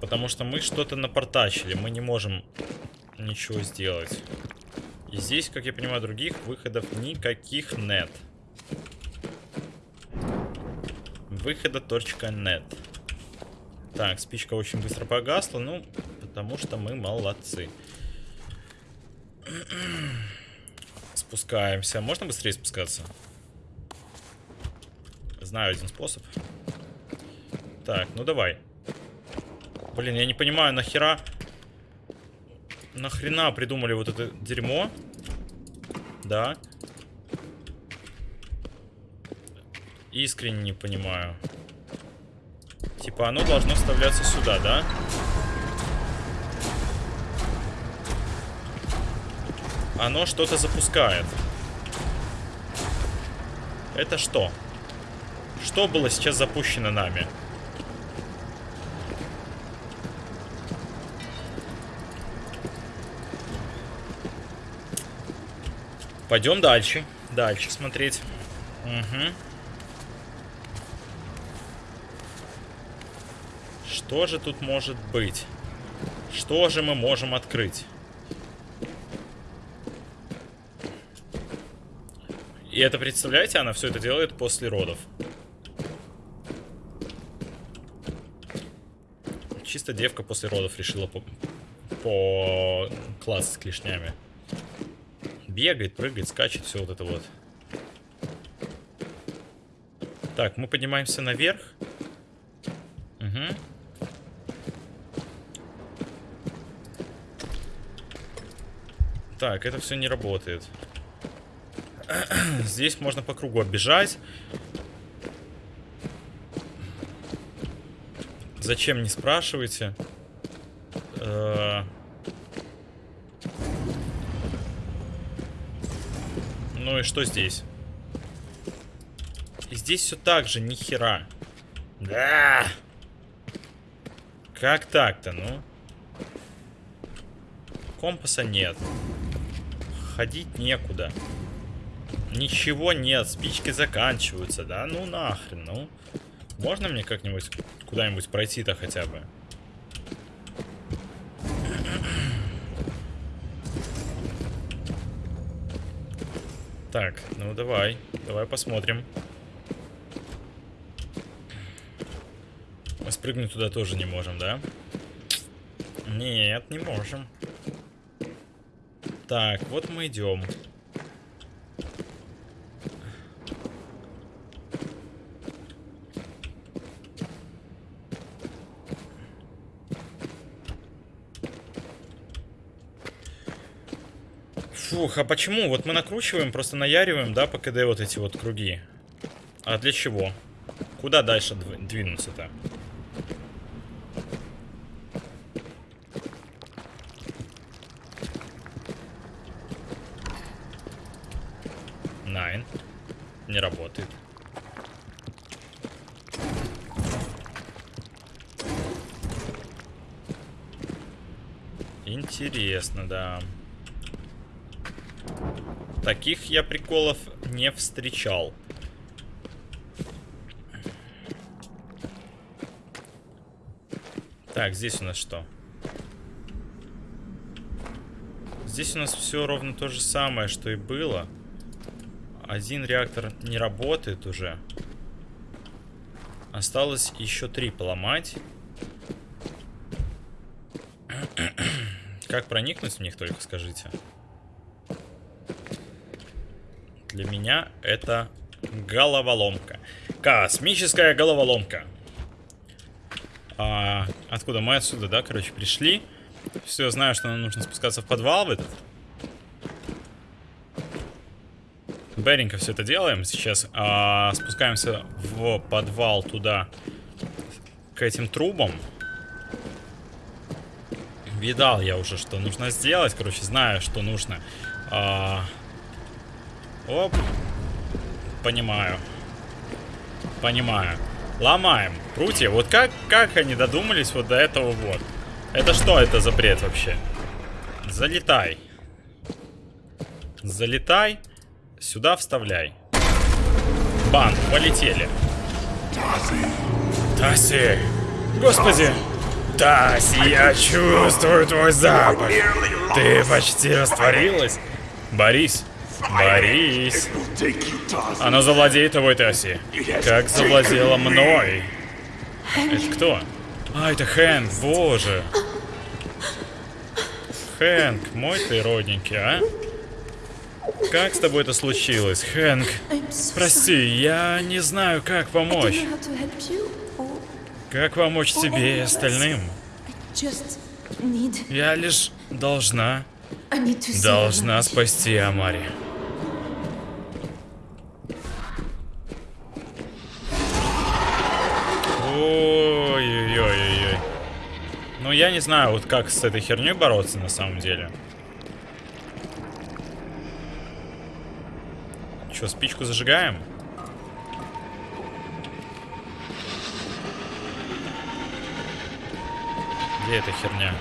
потому что мы что-то напортачили, мы не можем ничего сделать. И здесь, как я понимаю, других выходов никаких нет. Выхода точка нет. Так, спичка очень быстро погасла, ну, потому что мы молодцы. (clears throat) Спускаемся. Можно быстрее спускаться? Знаю один способ. Так, ну давай. Блин, я не понимаю, нахера... Нахрена придумали вот это дерьмо? Да. Искренне не понимаю. Типа оно должно вставляться сюда, да? Оно что-то запускает. Это что? Что было сейчас запущено нами? Пойдем дальше. Дальше смотреть. Угу. Что же тут может быть? Что же мы можем открыть? И это, представляете, она все это делает после родов. Чисто девка после родов решила по, по класс с клешнями. Бегает, прыгает, скачет, все вот это вот. Так, мы поднимаемся наверх. Угу. Так, это все не работает. (clears throat) Здесь можно по кругу оббежать. Зачем, не спрашивайте. Э, Ну и что здесь? И здесь все так же, ни хера. Да. Как так-то, ну? Компаса нет. Ходить некуда. Ничего нет, спички заканчиваются, да? Ну нахрен, ну. Можно мне как-нибудь куда-нибудь пройти-то хотя бы? Так, ну давай, давай посмотрим. Мы спрыгнуть туда тоже не можем, да? Нет, не можем. Так, вот мы идем. Фух, а почему? Вот мы накручиваем, просто наяриваем, да, по КД вот эти вот круги. А для чего? Куда дальше дв- двинуться-то? Найн. Не работает. Интересно, да. Таких я приколов не встречал. Так, здесь у нас что? Здесь у нас все ровно то же самое, что и было. Один реактор не работает уже. Осталось еще три поломать. Как проникнуть в них, только скажите. Для меня это головоломка. Космическая головоломка. А, откуда? Мы отсюда, да, короче, пришли. Все, знаю, что нам нужно спускаться в подвал в этот. Беренько все это делаем. Сейчас а, спускаемся в подвал туда, к этим трубам. Видал я уже, что нужно сделать. Короче, знаю, что нужно. А, Оп. Понимаю. Понимаю. Ломаем. Прутья. Вот как, как они додумались вот до этого вот? Это что это за бред вообще? Залетай. Залетай. Сюда вставляй. Бан, полетели. Таси. Господи. Таси, я чувствую твой запах. Ты почти растворилась. Борис, Борис. Она завладеет тобой, Таси. Как завладела мной. Это кто? А, это Хэнк, боже. Хэнк, мой ты родненький, а? Как с тобой это случилось, Хэнк? Прости, я не знаю, как помочь. Как помочь тебе и остальным? Я лишь должна, Должна спасти Амари. Ой-ой-ой-ой. Ну, я не знаю, вот как с этой херней бороться на самом деле. Че, спичку зажигаем? Где эта херня?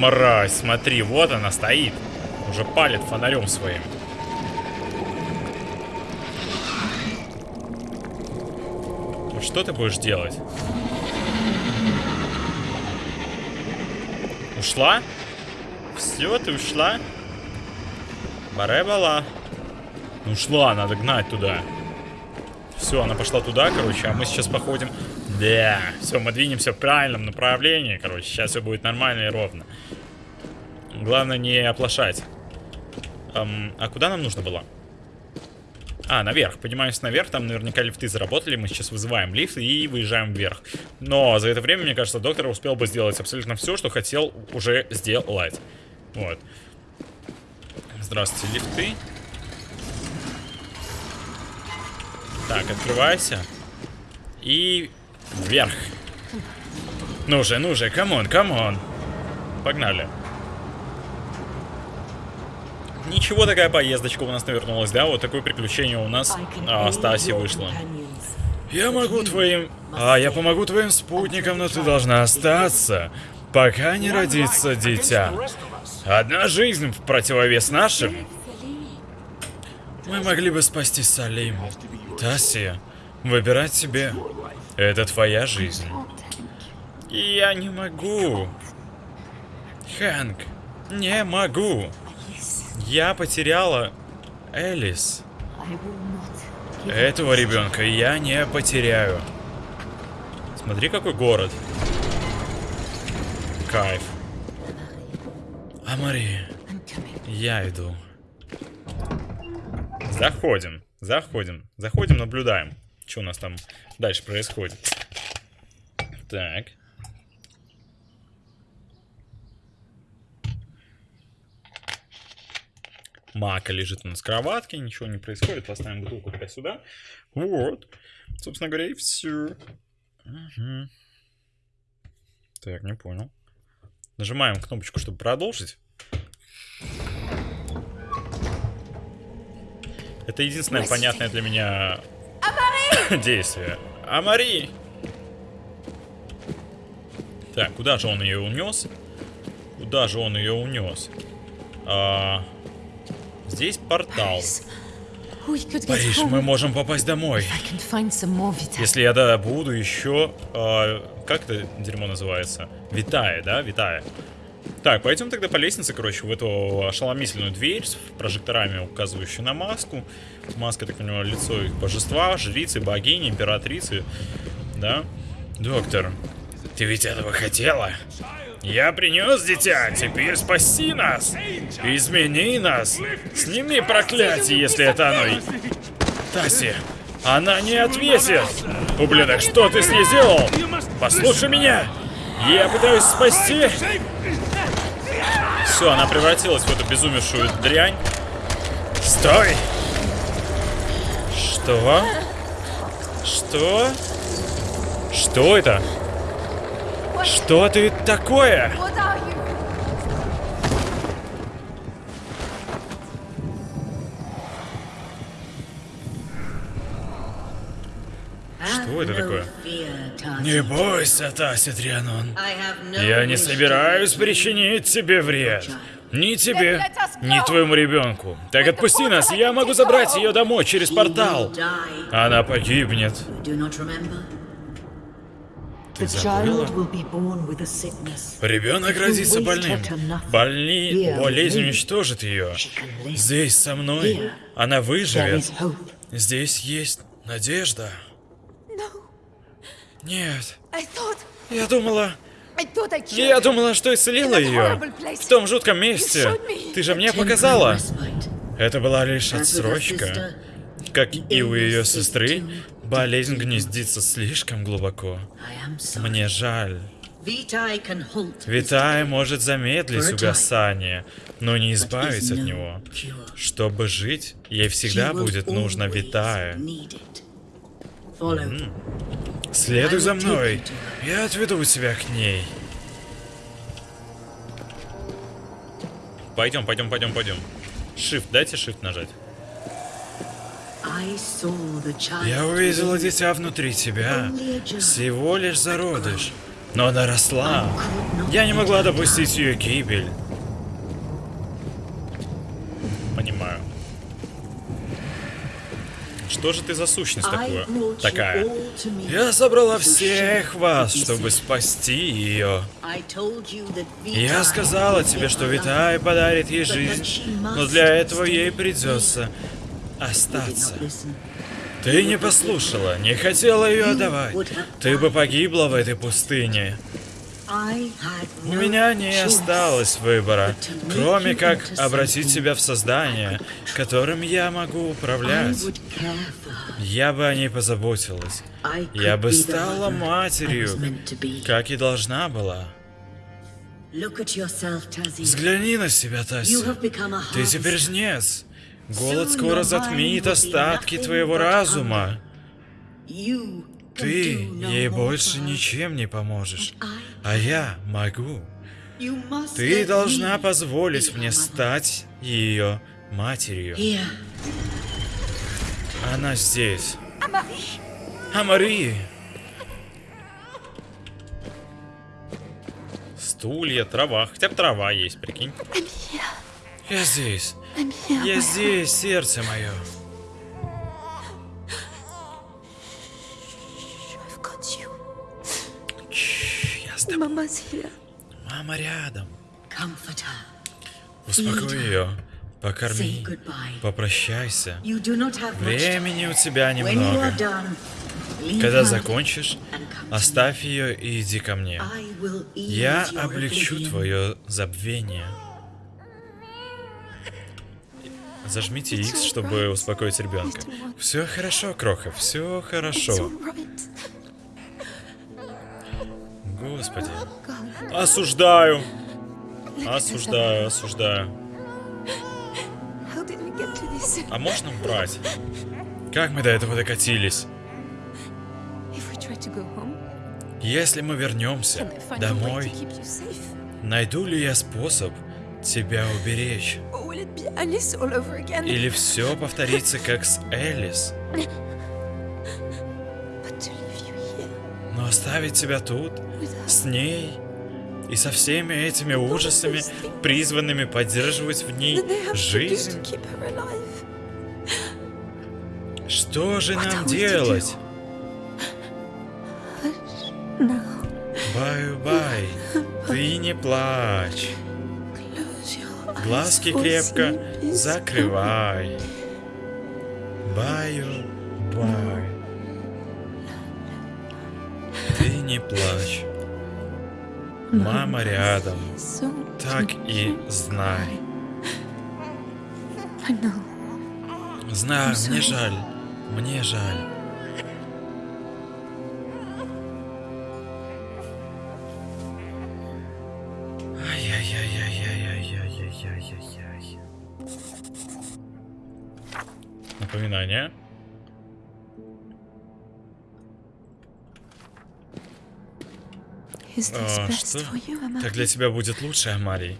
Мразь, смотри, вот она стоит. Уже палит фонарем своим. Вот что ты будешь делать? Ушла? Все, ты ушла? Баребала. Ушла, надо гнать туда. Все, она пошла туда, короче, а мы сейчас походим. Да, все, мы двинемся в правильном направлении, короче. Сейчас все будет нормально и ровно. Главное не оплошать. Эм, а куда нам нужно было? А, наверх. Поднимаемся наверх, там наверняка лифты заработали. Мы сейчас вызываем лифт и выезжаем вверх. Но за это время, мне кажется, доктор успел бы сделать абсолютно все, что хотел уже сделать. Вот. Здравствуйте, лифты. Так, открывайся. И вверх. Ну же, ну же, come on, come on. Погнали. Ничего, такая поездочка у нас навернулась, да? Вот такое приключение у нас а, Стаси вышло. Я могу твоим... А, я помогу твоим спутникам, но ты должна остаться, пока не родится дитя. Одна жизнь в противовес нашим. Мы могли бы спасти Салим. Тасия, выбирать себе. Это твоя жизнь. Я не могу. Хэнк, не могу. Я потеряла Элис. Этого ребенка я не потеряю. Смотри, какой город. Кайф. А Мария, я иду. Заходим, заходим, заходим, наблюдаем. Что у нас там дальше происходит. Так. Мака лежит у нас кроватке, ничего не происходит. Поставим бутылку пока сюда. Вот. Собственно говоря, и все. Угу. Так, не понял. Нажимаем кнопочку, чтобы продолжить. Это единственное понятное для меня (coughs) действие. Амари! Так, куда же он ее унес? Куда же он ее унес? А, здесь портал. Париж, мы можем попасть домой. Если я да, буду еще... А, как это дерьмо называется? Витая, да? Витая. Так, пойдем тогда по лестнице, короче, в эту ошеломительную дверь с прожекторами, указывающую на маску. Маска, так понимаю, лицо их божества, жрицы, богини, императрицы. Да? Доктор, ты ведь этого хотела? Я принес дитя, теперь спаси нас! Измени нас! Сними проклятие, если это оно... Таси, она не ответит! Ублюдок, что ты с ней сделал? Послушай меня! Я пытаюсь спасти... Все, она превратилась в эту безумевшую дрянь. Стой! Что? Что? Что это? Что ты такое? Что это такое? Не бойся, Тася Трианон. Я не собираюсь причинить тебе вред. Ни тебе, ни твоему ребенку. Так отпусти нас, я могу забрать ее домой через портал. Она погибнет. Ты забыла? Ребенок родится больным. Больни... Болезнь уничтожит ее. Здесь со мной. Она выживет. Здесь есть надежда. Нет. Я думала... Я думала, что исцелила ее. В том жутком месте. Ты же мне показала. Это была лишь отсрочка. Как и у ее сестры, болезнь гнездится слишком глубоко. Мне жаль. Витай может замедлить угасание, но не избавить от него. Чтобы жить, ей всегда будет нужно Витая. Следуй за мной. Я отведу тебя к ней. Пойдем, пойдем, пойдем, пойдем. Shift, дайте Shift нажать. Я увидела дитя внутри тебя. Всего лишь зародыш. Но она росла. Я не могла допустить ее гибель. Понимаю. Что же ты за сущность такую? Такая. Я собрала всех вас, чтобы спасти ее. Я сказала тебе, что Витай подарит ей жизнь, но для этого ей придется остаться. Ты не послушала, не хотела ее отдавать. Ты бы погибла в этой пустыне. У меня не осталось выбора, кроме как обратить себя в создание, которым я могу управлять. Я бы о ней позаботилась. Я бы стала матерью, как и должна была. Взгляни на себя, Тасси. Ты теперь жнец. Голод скоро затмит остатки твоего разума. Ты ей больше ничем не поможешь, а я могу. Ты должна позволить мне стать ее матерью. Она здесь. Амари! Стулья, трава. Хотя бы трава есть, прикинь. Я здесь. Я здесь, сердце мое. Я с тобой. Мама рядом. Успокой ее. Покорми. Попрощайся. Времени у тебя немного. Когда закончишь, оставь ее и иди ко мне. Я облегчу твое забвение. Зажмите X, чтобы успокоить ребенка. Все хорошо, Кроха, все хорошо. Господи. Осуждаю. Осуждаю, осуждаю. А можно убрать? Как мы до этого докатились? Если мы вернемся домой, найду ли я способ тебя уберечь? Или все повторится, как с Элис. Но оставить тебя тут, с ней и со всеми этими ужасами, призванными поддерживать в ней жизнь. Что же нам делать? Бай-бай, ты не плачь глазки крепко закрывай. Баю-бай. Ты не плачь. Мама рядом. Так и знай. Знаю, мне жаль. Мне жаль. Внимание. О, а, что? Как для тебя будет лучше, Амарий?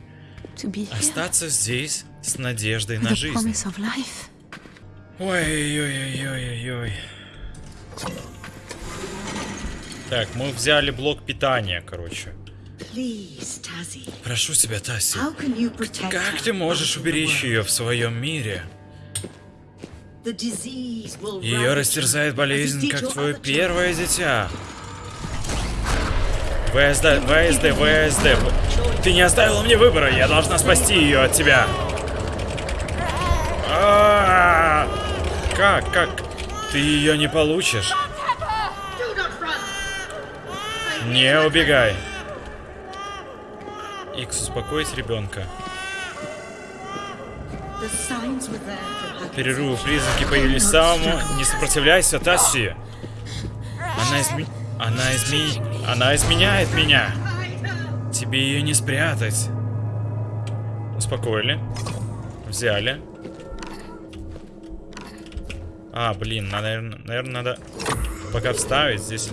Остаться здесь с надеждой на жизнь. Ой-ой-ой-ой-ой. Так, мы взяли блок питания, короче. Прошу тебя, Таси. Как ты можешь уберечь ее в своем мире? Ее растерзает болезнь, как твое первое дитя. ВСД, ВСД, ВСД. Ты не оставила мне выбора, я должна спасти ее от тебя. А, Как, как? Ты ее не получишь. Не убегай. Икс, успокоить ребенка. The signs were there from Перерывы признаки появились самому. Не сопротивляйся, Тасси. Она изме... Она изме... Она изменяет меня. Тебе ее не спрятать. Успокоили. Взяли. А, блин, надо, наверное, надо пока вставить здесь.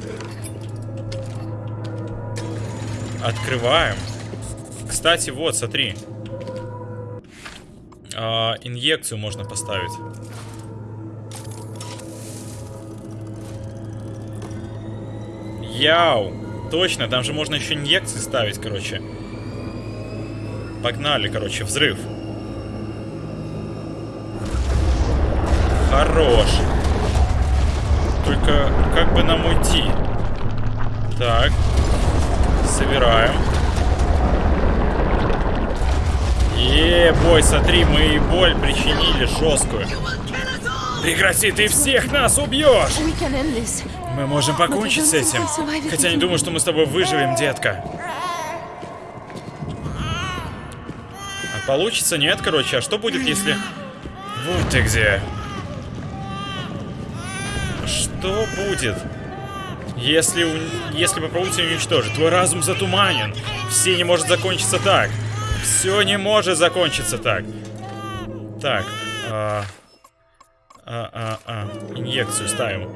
Открываем. Кстати, вот, смотри. А, инъекцию можно поставить. Яу! Точно, там же можно еще инъекции ставить, короче. Погнали, короче, взрыв. Хорош. Только как бы нам уйти? Так. Собираем. Е, бой, смотри, мы и боль причинили жесткую. Прекрати, ты всех нас убьешь! Мы можем покончить с этим. Хотя не думаю, что мы с тобой выживем, детка. А получится? Нет, короче. А что будет, если... Вот ты где. Что будет, если, если попробуйте уничтожить? Твой разум затуманен. Все не может закончиться так. Все не может закончиться так. Так. А, а, а, а. Инъекцию ставим.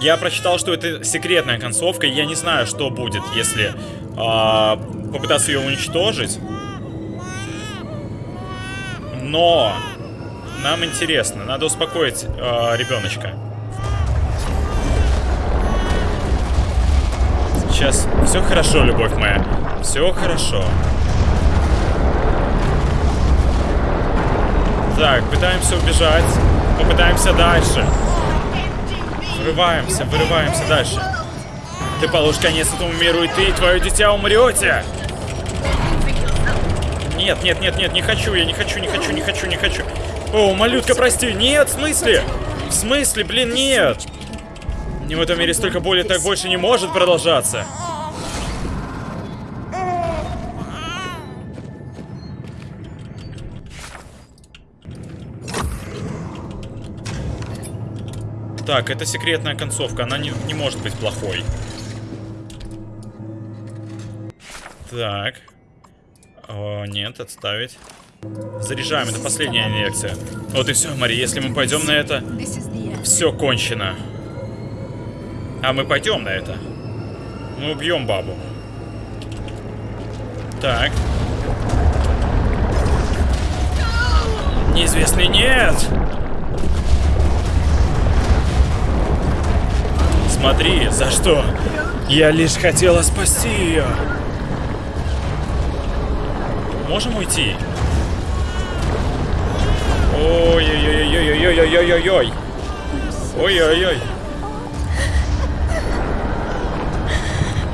Я прочитал, что это секретная концовка, я не знаю, что будет, если а, попытаться ее уничтожить. Но нам интересно, надо успокоить а, ребеночка. Сейчас все хорошо, любовь моя. Все хорошо. Так, пытаемся убежать. Попытаемся дальше. Вырываемся, вырываемся дальше. Ты положишь конец этому миру, и ты и твое дитя умрете. Нет, нет, нет, нет, не хочу, я не хочу, не хочу, не хочу, не хочу. О, малютка, прости. Нет, в смысле? В смысле, блин, нет. Не в этом мире столько боли, так больше не может продолжаться. Так, это секретная концовка, она не, не может быть плохой. Так. О, нет, отставить. Заряжаем, это последняя инъекция. Вот и все, Мари, если мы пойдем на это, все кончено. А мы пойдем на это. Мы убьем бабу. Так. Неизвестный нет! Смотри, за что? Я лишь хотела спасти ее. Можем уйти? Ой-ой-ой-ой-ой-ой-ой-ой-ой-ой. Ой-ой-ой.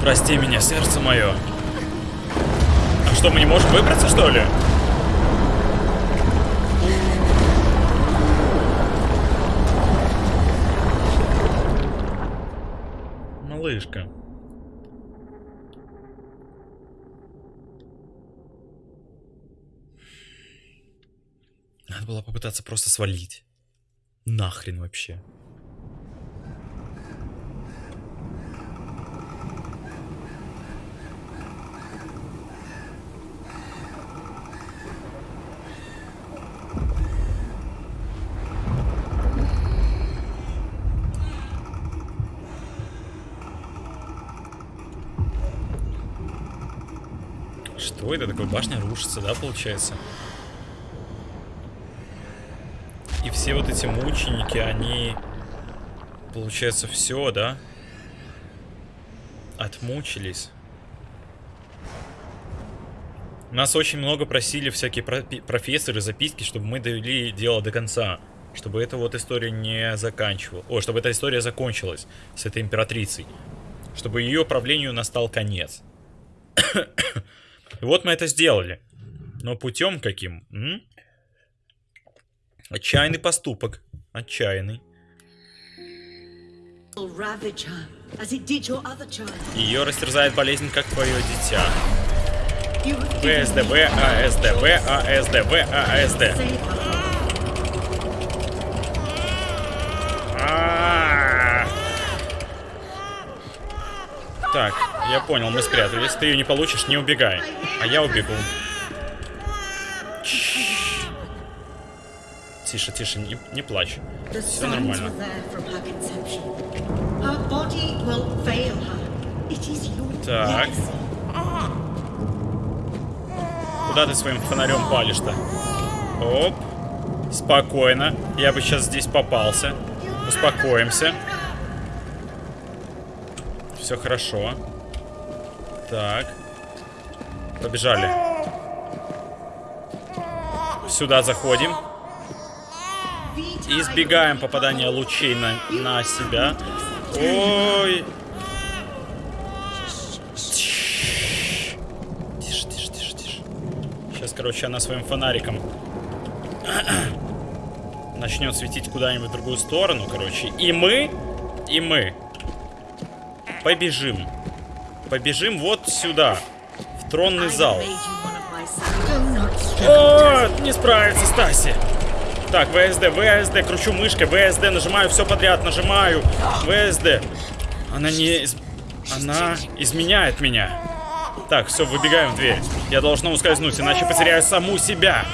Прости меня, сердце мое. А что, мы не можем выбраться, что ли? Малышка. Надо было попытаться просто свалить. Нахрен вообще. Что это такое? Башня рушится, да, получается? И все вот эти мученики, они... Получается, все, да? Отмучились. Нас очень много просили всякие профессоры, записки, чтобы мы довели дело до конца. Чтобы эта вот история не заканчивалась. О, чтобы эта история закончилась с этой императрицей. Чтобы ее правлению настал конец. И вот мы это сделали. Но путем каким? М? Отчаянный поступок. Отчаянный. Ее растерзает болезнь, как твое дитя. ВСДВ, АСДВ, АСДВ, АСД. А. Так, я понял, мы спрятались. Ты ее не получишь, не убегай. А я убегу. Тише, тише, не, не плачь. Все нормально. Так. Куда ты своим фонарем палишь-то? Оп. Спокойно. Я бы сейчас здесь попался. Успокоимся. Все хорошо. Так. Побежали. Сюда заходим. И избегаем попадания лучей на, на себя. Ой. Тише, тише, тише, тише. Сейчас, короче, она своим фонариком (clears throat) начнет светить куда-нибудь в другую сторону, короче. И мы, и мы побежим. Побежим вот сюда, в тронный зал. О, не справится Стаси. Так, ВСД, ВСД, кручу мышкой, ВСД, нажимаю все подряд, нажимаю. ВСД. Она не... из- Она изменяет меня. Так, все, выбегаем в дверь. Я должна ускользнуть, иначе потеряю саму себя.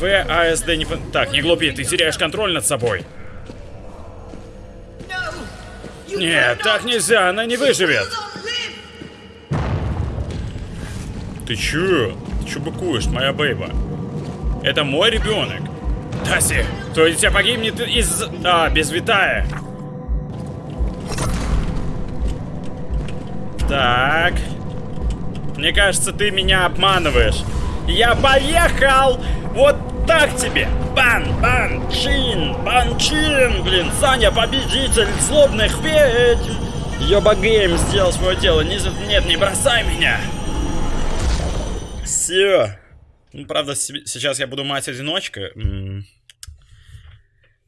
ВАСД не... по- Так, не глупи, ты теряешь контроль над собой. Нет, так нельзя, она не выживет. Ты чё? Ты чё быкуешь, моя бейба? Это мой ребенок. Таси, твое дитя погибнет из... А, без Витая. Так. Мне кажется, ты меня обманываешь. Я поехал! Вот так тебе! Бан, бан, чин, бан, чин! Блин, Саня победитель злобных ведьм! Йоба Гейм сделал свое дело. Не, за- нет, не бросай меня! Все. Ну, правда, се- сейчас я буду мать-одиночка.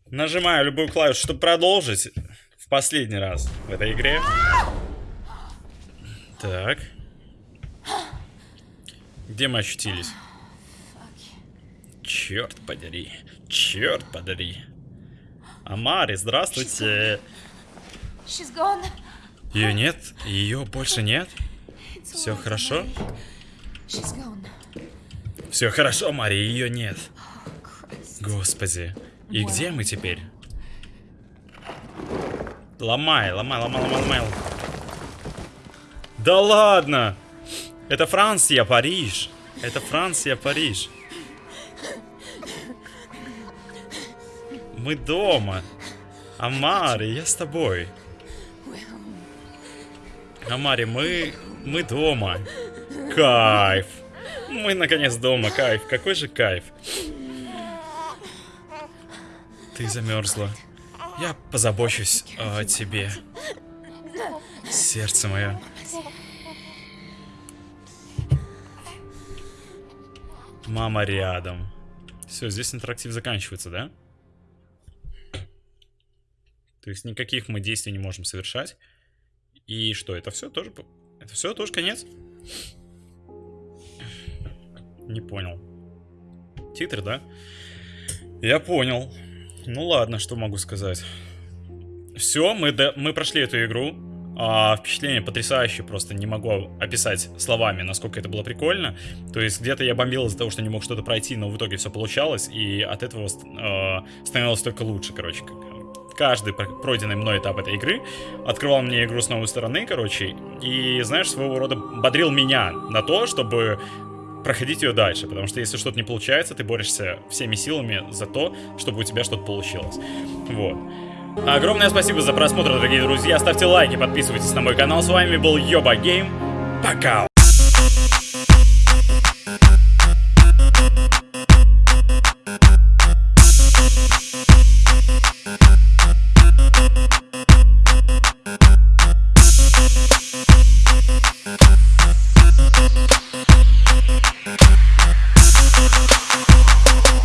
Нажимаю любую клавишу, чтобы продолжить в последний раз в этой игре. Так. Где мы очутились? Черт подери. Черт подери. Амари, здравствуйте. Ее нет? Ее больше нет? Все хорошо? Все хорошо, Мари, ее нет. Господи. И где мы теперь? Ломай, ломай, ломай, ломай, ломай. Да ладно! Это Франция, Париж. Это Франция, Париж. Мы дома. Амари, я с тобой. Амари, мы... Мы дома. Кайф. Мы наконец дома, кайф. Какой же кайф. Ты замерзла. Я позабочусь о тебе. Сердце мое. Мама рядом. Все, здесь интерактив заканчивается, да? То есть никаких мы действий не можем совершать. И что, это все тоже... Это все тоже конец? Не понял. Титры, да? Я понял. Ну ладно, что могу сказать. Все, мы, до- мы прошли эту игру. А, впечатление потрясающее, просто не могу описать словами, насколько это было прикольно. То есть где-то я бомбил из-за того, что не мог что-то пройти, но в итоге все получалось, и от этого э, становилось только лучше, короче. Каждый про- пройденный мной этап этой игры открывал мне игру с новой стороны, короче, и, знаешь, своего рода бодрил меня на то, чтобы проходить ее дальше, потому что если что-то не получается, ты борешься всеми силами за то, чтобы у тебя что-то получилось. Вот. Огромное спасибо за просмотр, дорогие друзья. Ставьте лайки, подписывайтесь на мой канал. С вами был Йоба Гейм. Пока!